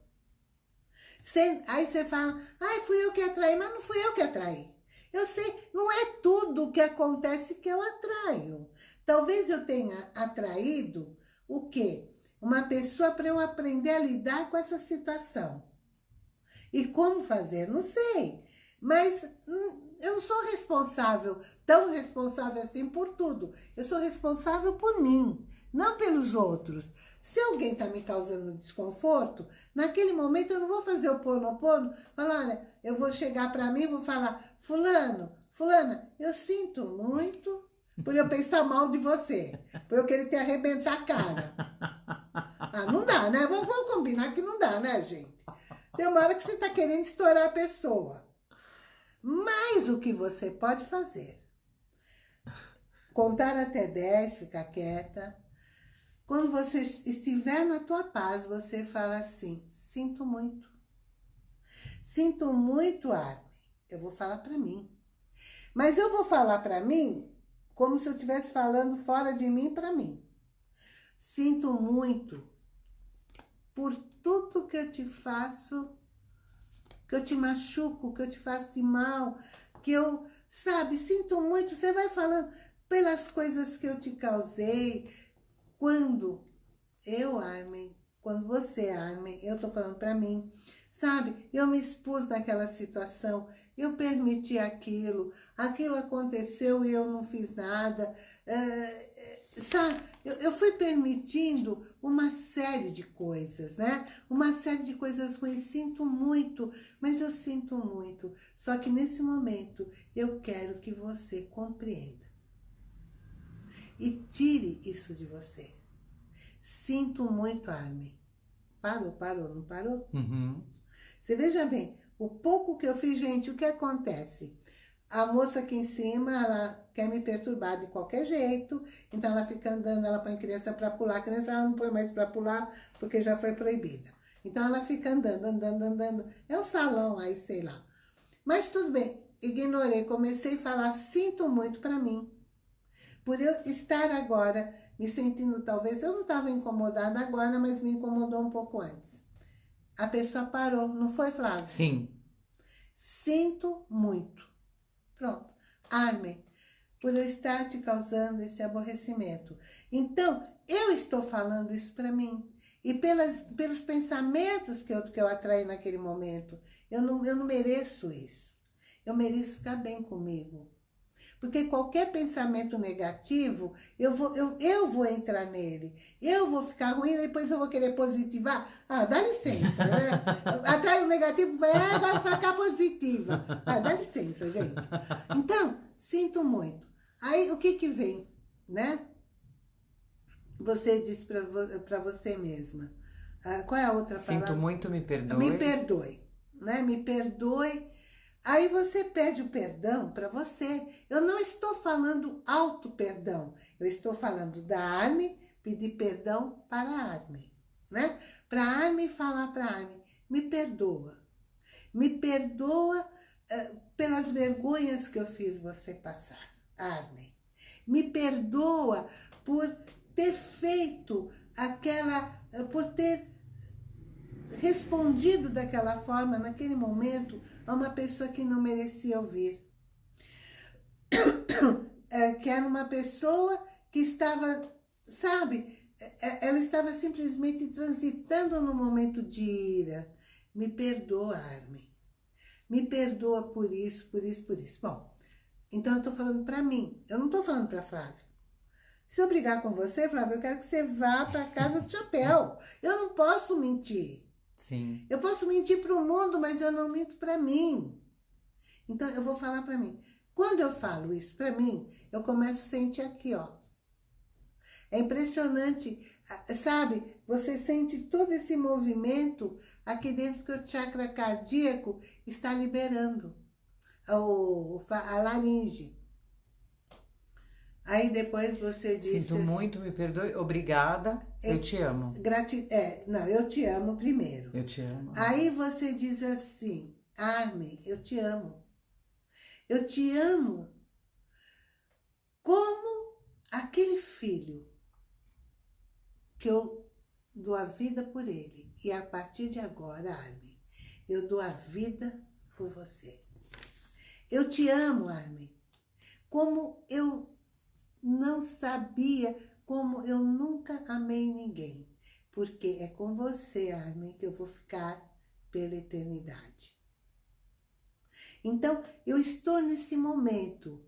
Aí você fala, ai, fui eu que atraí, mas não fui eu que atraí. Eu sei, não é tudo que acontece que eu atraio. Talvez eu tenha atraído o quê? Uma pessoa para eu aprender a lidar com essa situação. E como fazer? Não sei. Mas hum, eu não sou responsável, tão responsável assim por tudo. Eu sou responsável por mim, não pelos outros. Se alguém está me causando desconforto, naquele momento eu não vou fazer o pono-pono, falar, olha, eu vou chegar para mim e vou falar, fulano, fulana, eu sinto muito por eu pensar mal de você, por eu querer te arrebentar a cara. Ah, não dá, né? Vamos, vamos combinar que não dá, né, gente? Tem uma hora que você está querendo estourar a pessoa. Mas o que você pode fazer? Contar até 10, ficar quieta. Quando você estiver na tua paz, você fala assim, sinto muito. Sinto muito, Armin. Eu vou falar para mim. Mas eu vou falar para mim como se eu estivesse falando fora de mim para mim. Sinto muito por tudo que eu te faço, que eu te machuco, que eu te faço de mal, que eu, sabe, sinto muito. Você vai falando pelas coisas que eu te causei. Quando eu, Armin, quando você, Armin, eu tô falando para mim, sabe? Eu me expus naquela situação, eu permiti aquilo, aquilo aconteceu e eu não fiz nada, é, sabe? Eu, eu fui permitindo uma série de coisas, né? Uma série de coisas ruins, sinto muito, mas eu sinto muito. Só que nesse momento eu quero que você compreenda. E tire isso de você. Sinto muito, Armin. Parou, parou, não parou? Uhum. Você veja bem, o pouco que eu fiz, gente, o que acontece? A moça aqui em cima, ela quer me perturbar de qualquer jeito, então ela fica andando, ela põe criança para pular, a criança ela não põe mais para pular, porque já foi proibida. Então ela fica andando, andando, andando, é um salão aí, sei lá. Mas tudo bem, ignorei, comecei a falar, sinto muito para mim. Por eu estar agora me sentindo, talvez, eu não estava incomodada agora, mas me incomodou um pouco antes a pessoa parou, não foi, Flávio? Sim. Sinto muito. Pronto. Arme, por eu estar te causando esse aborrecimento. Então, eu estou falando isso para mim. E pelas, pelos pensamentos que eu, que eu atraí naquele momento. Eu não, eu não mereço isso. Eu mereço ficar bem comigo. Porque qualquer pensamento negativo, eu vou, eu, eu vou entrar nele. Eu vou ficar ruim, depois eu vou querer positivar. Ah, dá licença, né? (laughs) Atrai o negativo, é, vai ficar positiva. Ah, dá licença, gente. Então, sinto muito. Aí, o que que vem, né? Você disse para você mesma. Ah, qual é a outra Sinto palavra? Sinto muito, me perdoe. Me perdoe, né? Me perdoe Aí você pede o perdão para você. Eu não estou falando auto-perdão. Eu estou falando da Arme pedir perdão para a Arme. Né? Para a Arme falar para a Arme, me perdoa. Me perdoa uh, pelas vergonhas que eu fiz você passar, Arme. Me perdoa por ter feito aquela, uh, por ter respondido daquela forma, naquele momento, a uma pessoa que não merecia ouvir. É, que era uma pessoa que estava, sabe, é, ela estava simplesmente transitando no momento de ira. Me perdoa, Armin. Me perdoa por isso, por isso, por isso. Bom, então eu estou falando para mim. Eu não estou falando para Flávia. Se eu brigar com você, Flávia, eu quero que você vá para casa de chapéu. Eu não posso mentir. Sim. Eu posso mentir para o mundo, mas eu não minto para mim. Então, eu vou falar para mim. Quando eu falo isso para mim, eu começo a sentir aqui, ó. É impressionante, sabe? Você sente todo esse movimento aqui dentro que o chakra cardíaco está liberando. A laringe. Aí depois você diz... Sinto muito, me perdoe, obrigada, eu, eu te amo. Grati é, não, eu te amo primeiro. Eu te amo. Aí você diz assim, Armin, eu te amo. Eu te amo como aquele filho que eu dou a vida por ele. E a partir de agora, Armin, eu dou a vida por você. Eu te amo, Armin, como eu não sabia como eu nunca amei ninguém. Porque é com você, Armin, que eu vou ficar pela eternidade. Então, eu estou nesse momento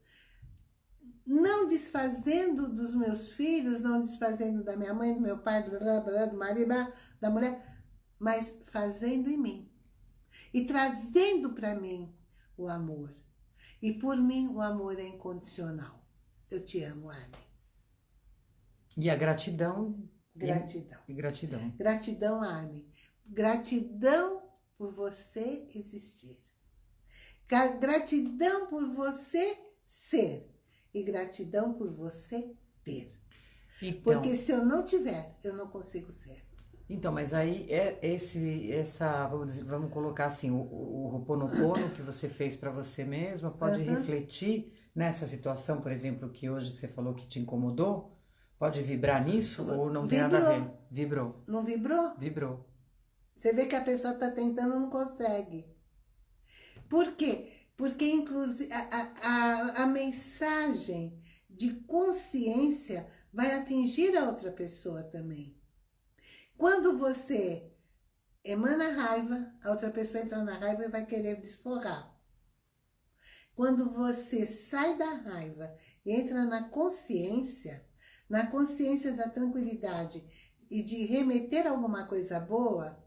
não desfazendo dos meus filhos, não desfazendo da minha mãe, do meu pai, do, do marido, da mulher, mas fazendo em mim. E trazendo para mim o amor. E por mim o amor é incondicional. Eu te amo, Anne. E a gratidão. Gratidão. E, gratidão. Gratidão, Armin. Gratidão por você existir. Gratidão por você ser. E gratidão por você ter. Então, Porque se eu não tiver, eu não consigo ser. Então, mas aí é esse, essa, vamos, dizer, vamos colocar assim, o, o Ho'oponopono que você fez para você mesma, pode uhum. refletir nessa situação, por exemplo, que hoje você falou que te incomodou? Pode vibrar nisso ou não tem nada a ver? Vibrou. Não vibrou? Vibrou. Você vê que a pessoa está tentando e não consegue. Por quê? Porque, inclusive, a, a, a mensagem de consciência vai atingir a outra pessoa também. Quando você emana raiva, a outra pessoa entra na raiva e vai querer desforrar. Quando você sai da raiva e entra na consciência, na consciência da tranquilidade e de remeter alguma coisa boa,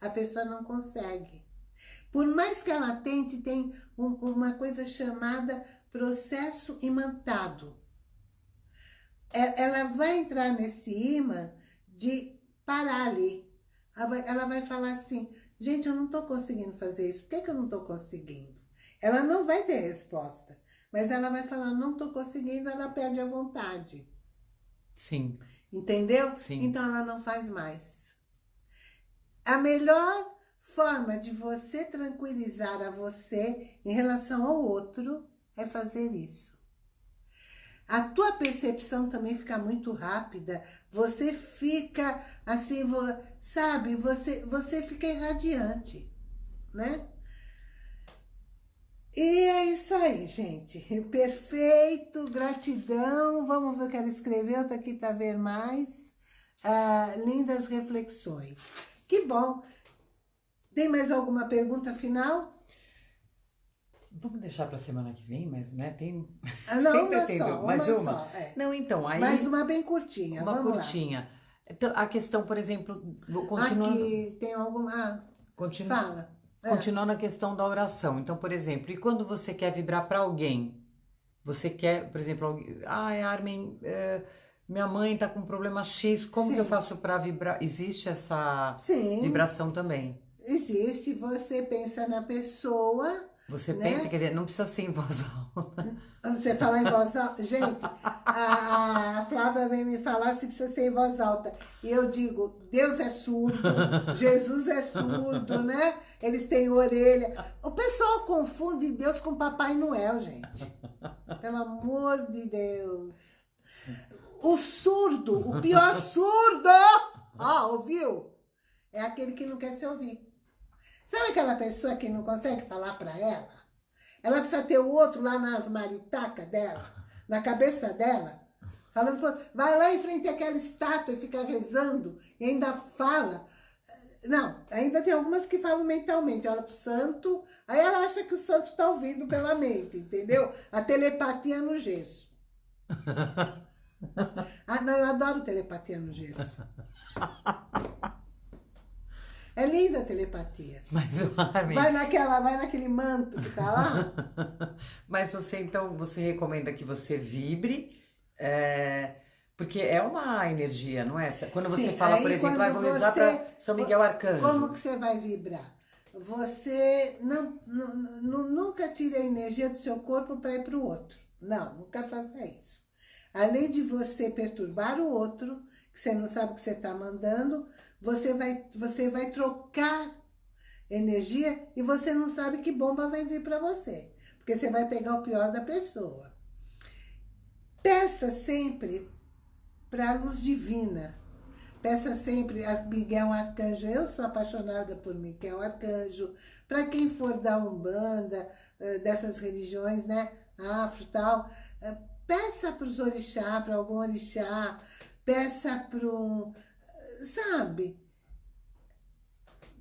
a pessoa não consegue. Por mais que ela tente, tem um, uma coisa chamada processo imantado. É, ela vai entrar nesse imã de parar ali. Ela vai, ela vai falar assim, gente, eu não estou conseguindo fazer isso. Por que, que eu não estou conseguindo? Ela não vai ter resposta. Mas ela vai falar, não estou conseguindo, ela perde a vontade. Sim. Entendeu? Sim. Então ela não faz mais. A melhor forma de você tranquilizar a você em relação ao outro é fazer isso. A tua percepção também fica muito rápida. Você fica assim, sabe? Você, você fica irradiante, né? E é isso aí, gente. Perfeito, gratidão. Vamos ver o que ela escreveu, tá aqui tá ver mais. Ah, lindas reflexões. Que bom. Tem mais alguma pergunta final? Vamos deixar para semana que vem, mas né, tem ah, não, (laughs) sempre uma tem só, mais uma. Só, é. Não, então, aí Mais uma bem curtinha, uma vamos curtinha. Lá. Então, a questão, por exemplo, vou continuando. Aqui tem alguma. Ah, Continua... Fala. É. Continuando a questão da oração. Então, por exemplo, e quando você quer vibrar para alguém? Você quer, por exemplo, ai, ah, Armin, é, minha mãe tá com problema X, como Sim. que eu faço para vibrar? Existe essa Sim. vibração também? Existe, você pensa na pessoa você né? pensa, quer dizer, não precisa ser em voz alta. Você fala em voz alta. Gente, a, a Flávia vem me falar se precisa ser em voz alta. E eu digo, Deus é surdo, Jesus é surdo, né? Eles têm orelha. O pessoal confunde Deus com Papai Noel, gente. Pelo amor de Deus. O surdo, o pior surdo, ó, ouviu? É aquele que não quer se ouvir. Sabe aquela pessoa que não consegue falar para ela? Ela precisa ter o outro lá nas maritacas dela, (laughs) na cabeça dela, falando, vai lá em frente àquela estátua e fica rezando e ainda fala. Não, ainda tem algumas que falam mentalmente, olha pro santo, aí ela acha que o santo está ouvindo pela (laughs) mente, entendeu? A telepatia no gesso. (laughs) Ah, não, eu adoro telepatia no gesso. É linda a telepatia. Mas o Armin... Vai, naquela, vai naquele manto que tá lá. (laughs) Mas você, então, você recomenda que você vibre, é, porque é uma energia, não é? Quando você Sim, fala, por exemplo, ah, vamos usar para São Miguel Arcanjo. Como que você vai vibrar? Você não, não, nunca tire a energia do seu corpo para ir para o outro. Não, nunca faça isso. Além de você perturbar o outro, que você não sabe o que você está mandando, você vai, você vai trocar energia e você não sabe que bomba vai vir para você. Porque você vai pegar o pior da pessoa. Peça sempre para a luz divina. Peça sempre a Miguel Arcanjo. Eu sou apaixonada por Miguel Arcanjo. Para quem for da Umbanda, eh, dessas religiões, né? Afro tal. Eh, peça para os orixá, para algum orixá. Peça para um sabe?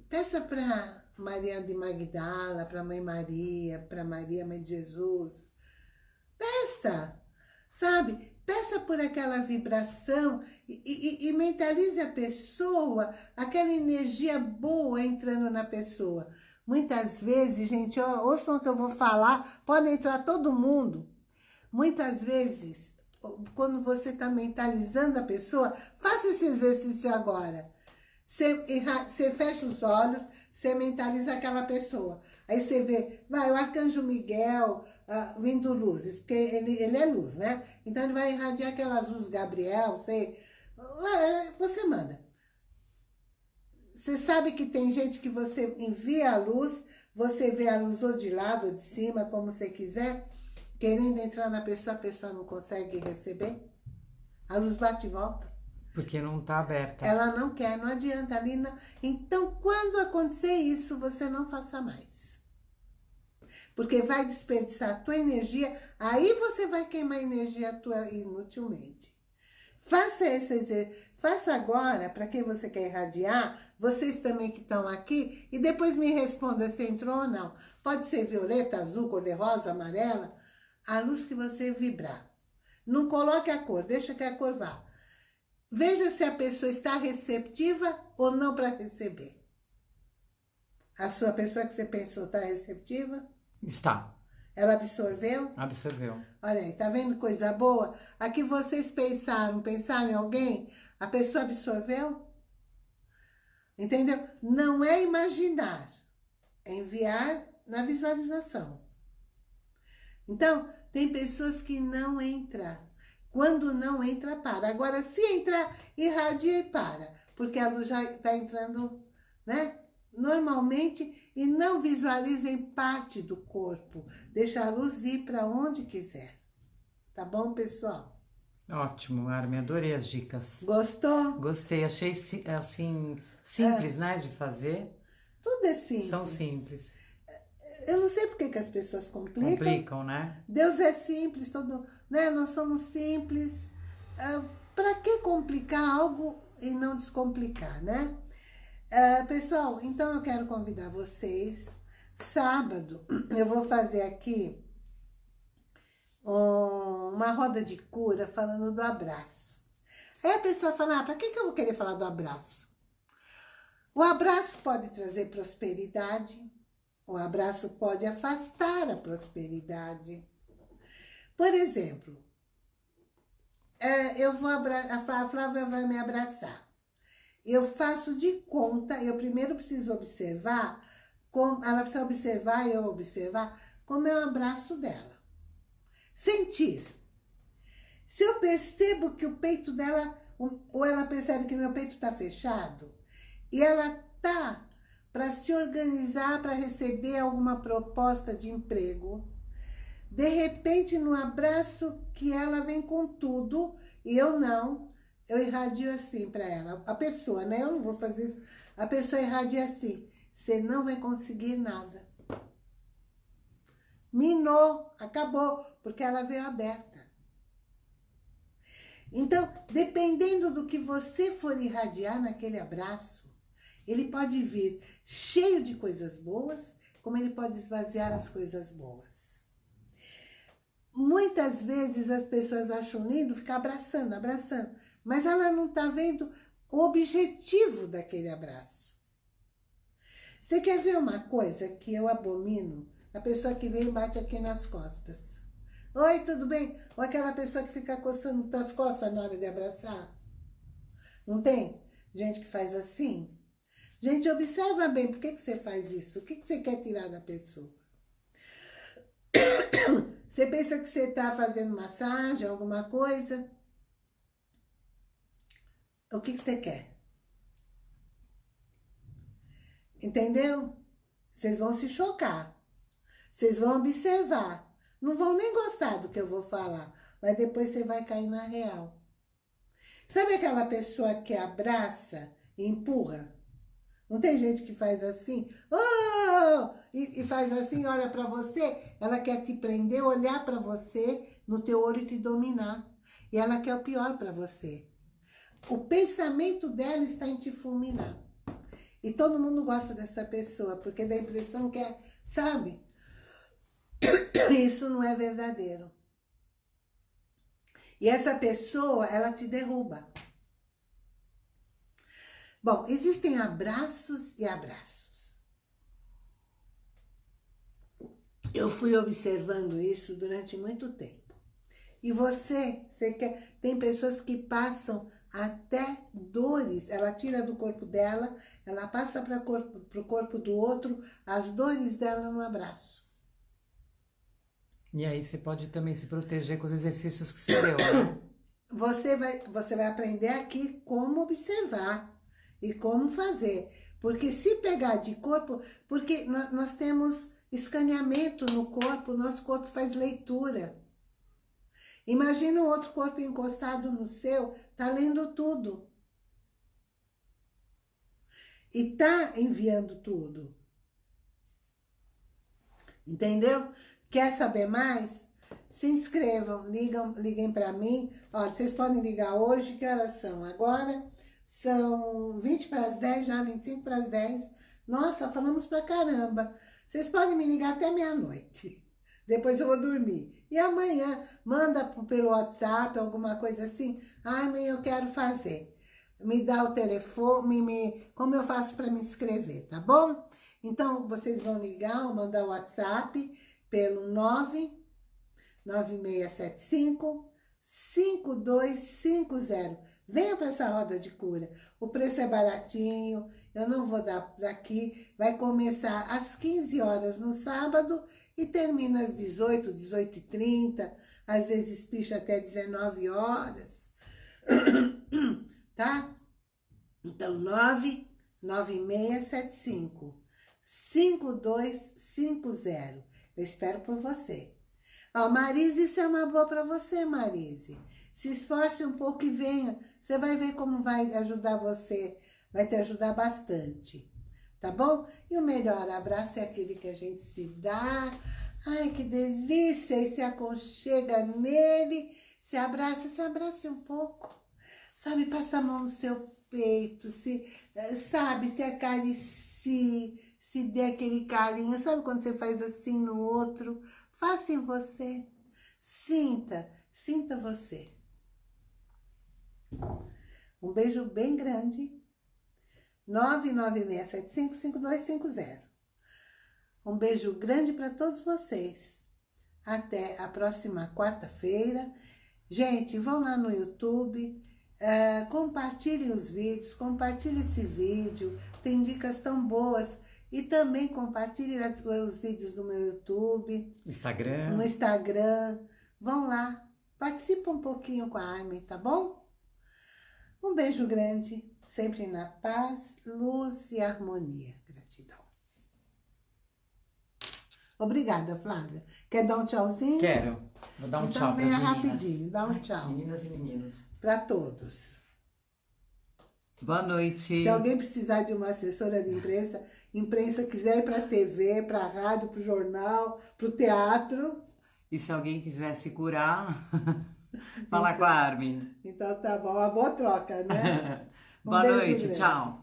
Peça para Maria de Magdala, para Mãe Maria, para Maria, Mãe de Jesus. Peça, sabe? Peça por aquela vibração e, e, e mentalize a pessoa, aquela energia boa entrando na pessoa. Muitas vezes, gente, ouçam o que eu vou falar, pode entrar todo mundo. Muitas vezes, quando você está mentalizando a pessoa, faça esse exercício agora. Você, fecha os olhos, você mentaliza aquela pessoa. Aí você vê, vai, o Arcanjo Miguel uh, vindo luzes, porque ele, ele é luz, né? Então ele vai irradiar aquelas luzes Gabriel, uh, você manda. Você sabe que tem gente que você envia a luz, você vê a luz ou de lado ou de cima, como você quiser, querendo entrar na pessoa, a pessoa não consegue receber. A luz bate e volta. Porque não está aberta. Ela não quer, não adianta, Lina. Então, quando acontecer isso, você não faça mais. Porque vai desperdiçar a tua energia, aí você vai queimar energia tua inutilmente. Faça esse faça agora, para quem você quer irradiar, vocês também que estão aqui, e depois me responda se entrou ou não. Pode ser violeta, azul, cor-de-rosa, amarela, a luz que você vibrar. Não coloque a cor, deixa que a cor vá. Veja se a pessoa está receptiva ou não para receber. A sua pessoa que você pensou está receptiva? Está. Ela absorveu? Absorveu. Olha aí, tá vendo coisa boa? Aqui vocês pensaram, pensaram em alguém, a pessoa absorveu? Entendeu? Não é imaginar, é enviar na visualização. Então, tem pessoas que não entram quando não entra, para. Agora, se entrar, irradia e para. Porque a luz já está entrando, né? Normalmente, e não visualizem parte do corpo. Deixa a luz ir para onde quiser. Tá bom, pessoal? Ótimo, Armin. Adorei as dicas. Gostou? Gostei. Achei, assim, simples, é. né, de fazer. Tudo é simples. São simples. Eu não sei por que, as pessoas complicam. Complicam, né? Deus é simples, todo, né? Nós somos simples. Uh, Para que complicar algo e não descomplicar, né? Uh, pessoal, então eu quero convidar vocês. Sábado (clears throat) eu vou fazer aqui um, uma roda de cura falando do abraço. Aí a pessoa fala, ah, para que, que eu vou querer falar do abraço? O abraço pode trazer prosperidade, o abraço pode afastar a prosperidade. Por exemplo, é, eu vou a Flávia vai me abraçar. Eu faço de conta, eu primeiro preciso observar, ela precisa observar, eu observar, como é o abraço dela. Sentir. Se eu percebo que o peito dela, ou ela percebe que meu peito está fechado, e ela está para se organizar para receber alguma proposta de emprego. De repente, no abraço que ela vem com tudo e eu não, eu irradio assim para ela. A pessoa, né? Eu não vou fazer isso. A pessoa irradia assim. Você não vai conseguir nada. Minou, acabou, porque ela veio aberta. Então, dependendo do que você for irradiar naquele abraço, ele pode vir cheio de coisas boas, como ele pode esvaziar as coisas boas. Muitas vezes as pessoas acham lindo ficar abraçando, abraçando, mas ela não está vendo o objetivo daquele abraço. Você quer ver uma coisa que eu abomino? A pessoa que vem e bate aqui nas costas. Oi, tudo bem? Ou aquela pessoa que fica coçando as costas na hora de abraçar. Não tem? Gente que faz assim. Gente, observa bem, por que, que você faz isso? O que, que você quer tirar da pessoa? (coughs) Você pensa que você está fazendo massagem, alguma coisa? O que, que você quer? Entendeu? Vocês vão se chocar. Vocês vão observar. Não vão nem gostar do que eu vou falar. Mas depois você vai cair na real. Sabe aquela pessoa que abraça e empurra? Não tem gente que faz assim, oh! e, e faz assim, olha para você, ela quer te prender, olhar para você no teu olho e te dominar. E ela quer o pior para você. O pensamento dela está em te fulminar. E todo mundo gosta dessa pessoa, porque dá a impressão que é, sabe? (coughs) Isso não é verdadeiro. E essa pessoa, ela te derruba. Bom, existem abraços e abraços. Eu fui observando isso durante muito tempo. E você, você quer, tem pessoas que passam até dores, ela tira do corpo dela, ela passa para o corpo, corpo do outro, as dores dela no abraço. E aí você pode também se proteger com os exercícios que você deu, né? Você vai, você vai aprender aqui como observar e como fazer. Porque se pegar de corpo, porque nós, temos escaneamento no corpo, nosso corpo faz leitura. Imagina um outro corpo encostado no seu, tá lendo tudo. E tá enviando tudo. Entendeu? Quer saber mais? Se inscrevam, ligam, liguem para mim. Olha, vocês podem ligar hoje, que horas são? Agora são 20 para as 10, já 25 para as 10. Nossa, falamos pra caramba. Vocês podem me ligar até meia-noite. (laughs) Depois eu vou dormir. E amanhã, manda pelo WhatsApp, alguma coisa assim. Ai, mãe, eu quero fazer. Me dá o telefone, me, como eu faço para me inscrever, tá bom? Então, vocês vão ligar ou mandar o WhatsApp pelo 99675 5250. Venha para essa roda de cura. O preço é baratinho, eu não vou dar daqui. Vai começar às 15 horas no sábado e termina às 18, 18 e 30, às vezes picha até 19 horas, (clears throat) tá? Então, 9 9675 5250. Eu espero por você. Ó, Marise, isso é uma boa para você, Marise. Se esforce um pouco e venha. Você vai ver como vai ajudar você. Vai te ajudar bastante tá bom? E o melhor abraço é aquele que a gente se dá. Ai, que delícia! E se aconchega nele, se abraça, se abrace um pouco. Sabe, passa a mão no seu peito, se, eh, sabe, se acaricie, se dê aquele carinho. Sabe quando você faz assim no outro? Faça em você. Sinta, sinta você. Um beijo bem grande 996755250. Um beijo grande para todos vocês. Até a próxima quarta-feira. Gente, vão lá no YouTube, uh, compartilhem os vídeos, compartilhem esse vídeo, tem dicas tão boas. E também compartilhem os vídeos do meu YouTube. Instagram. No Instagram. Vão lá, participa um pouquinho com a Armin, tá bom? Um beijo grande sempre na paz, luz e harmonia. Gratidão. Obrigada, Flávia. Quer dar um tchauzinho? Quero. Vou dar um então tchau venha rapidinho, dá um tchau. Meninas e meninos. Para todos. Boa noite. Se alguém precisar de uma assessora de imprensa, imprensa quiser ir para a TV, para a rádio, para o jornal, para o teatro. E se alguém quiser se curar, (laughs) (laughs) fala então, com a Armin. Então tá bom, uma boa troca, né? (laughs) Boa noite, tchau.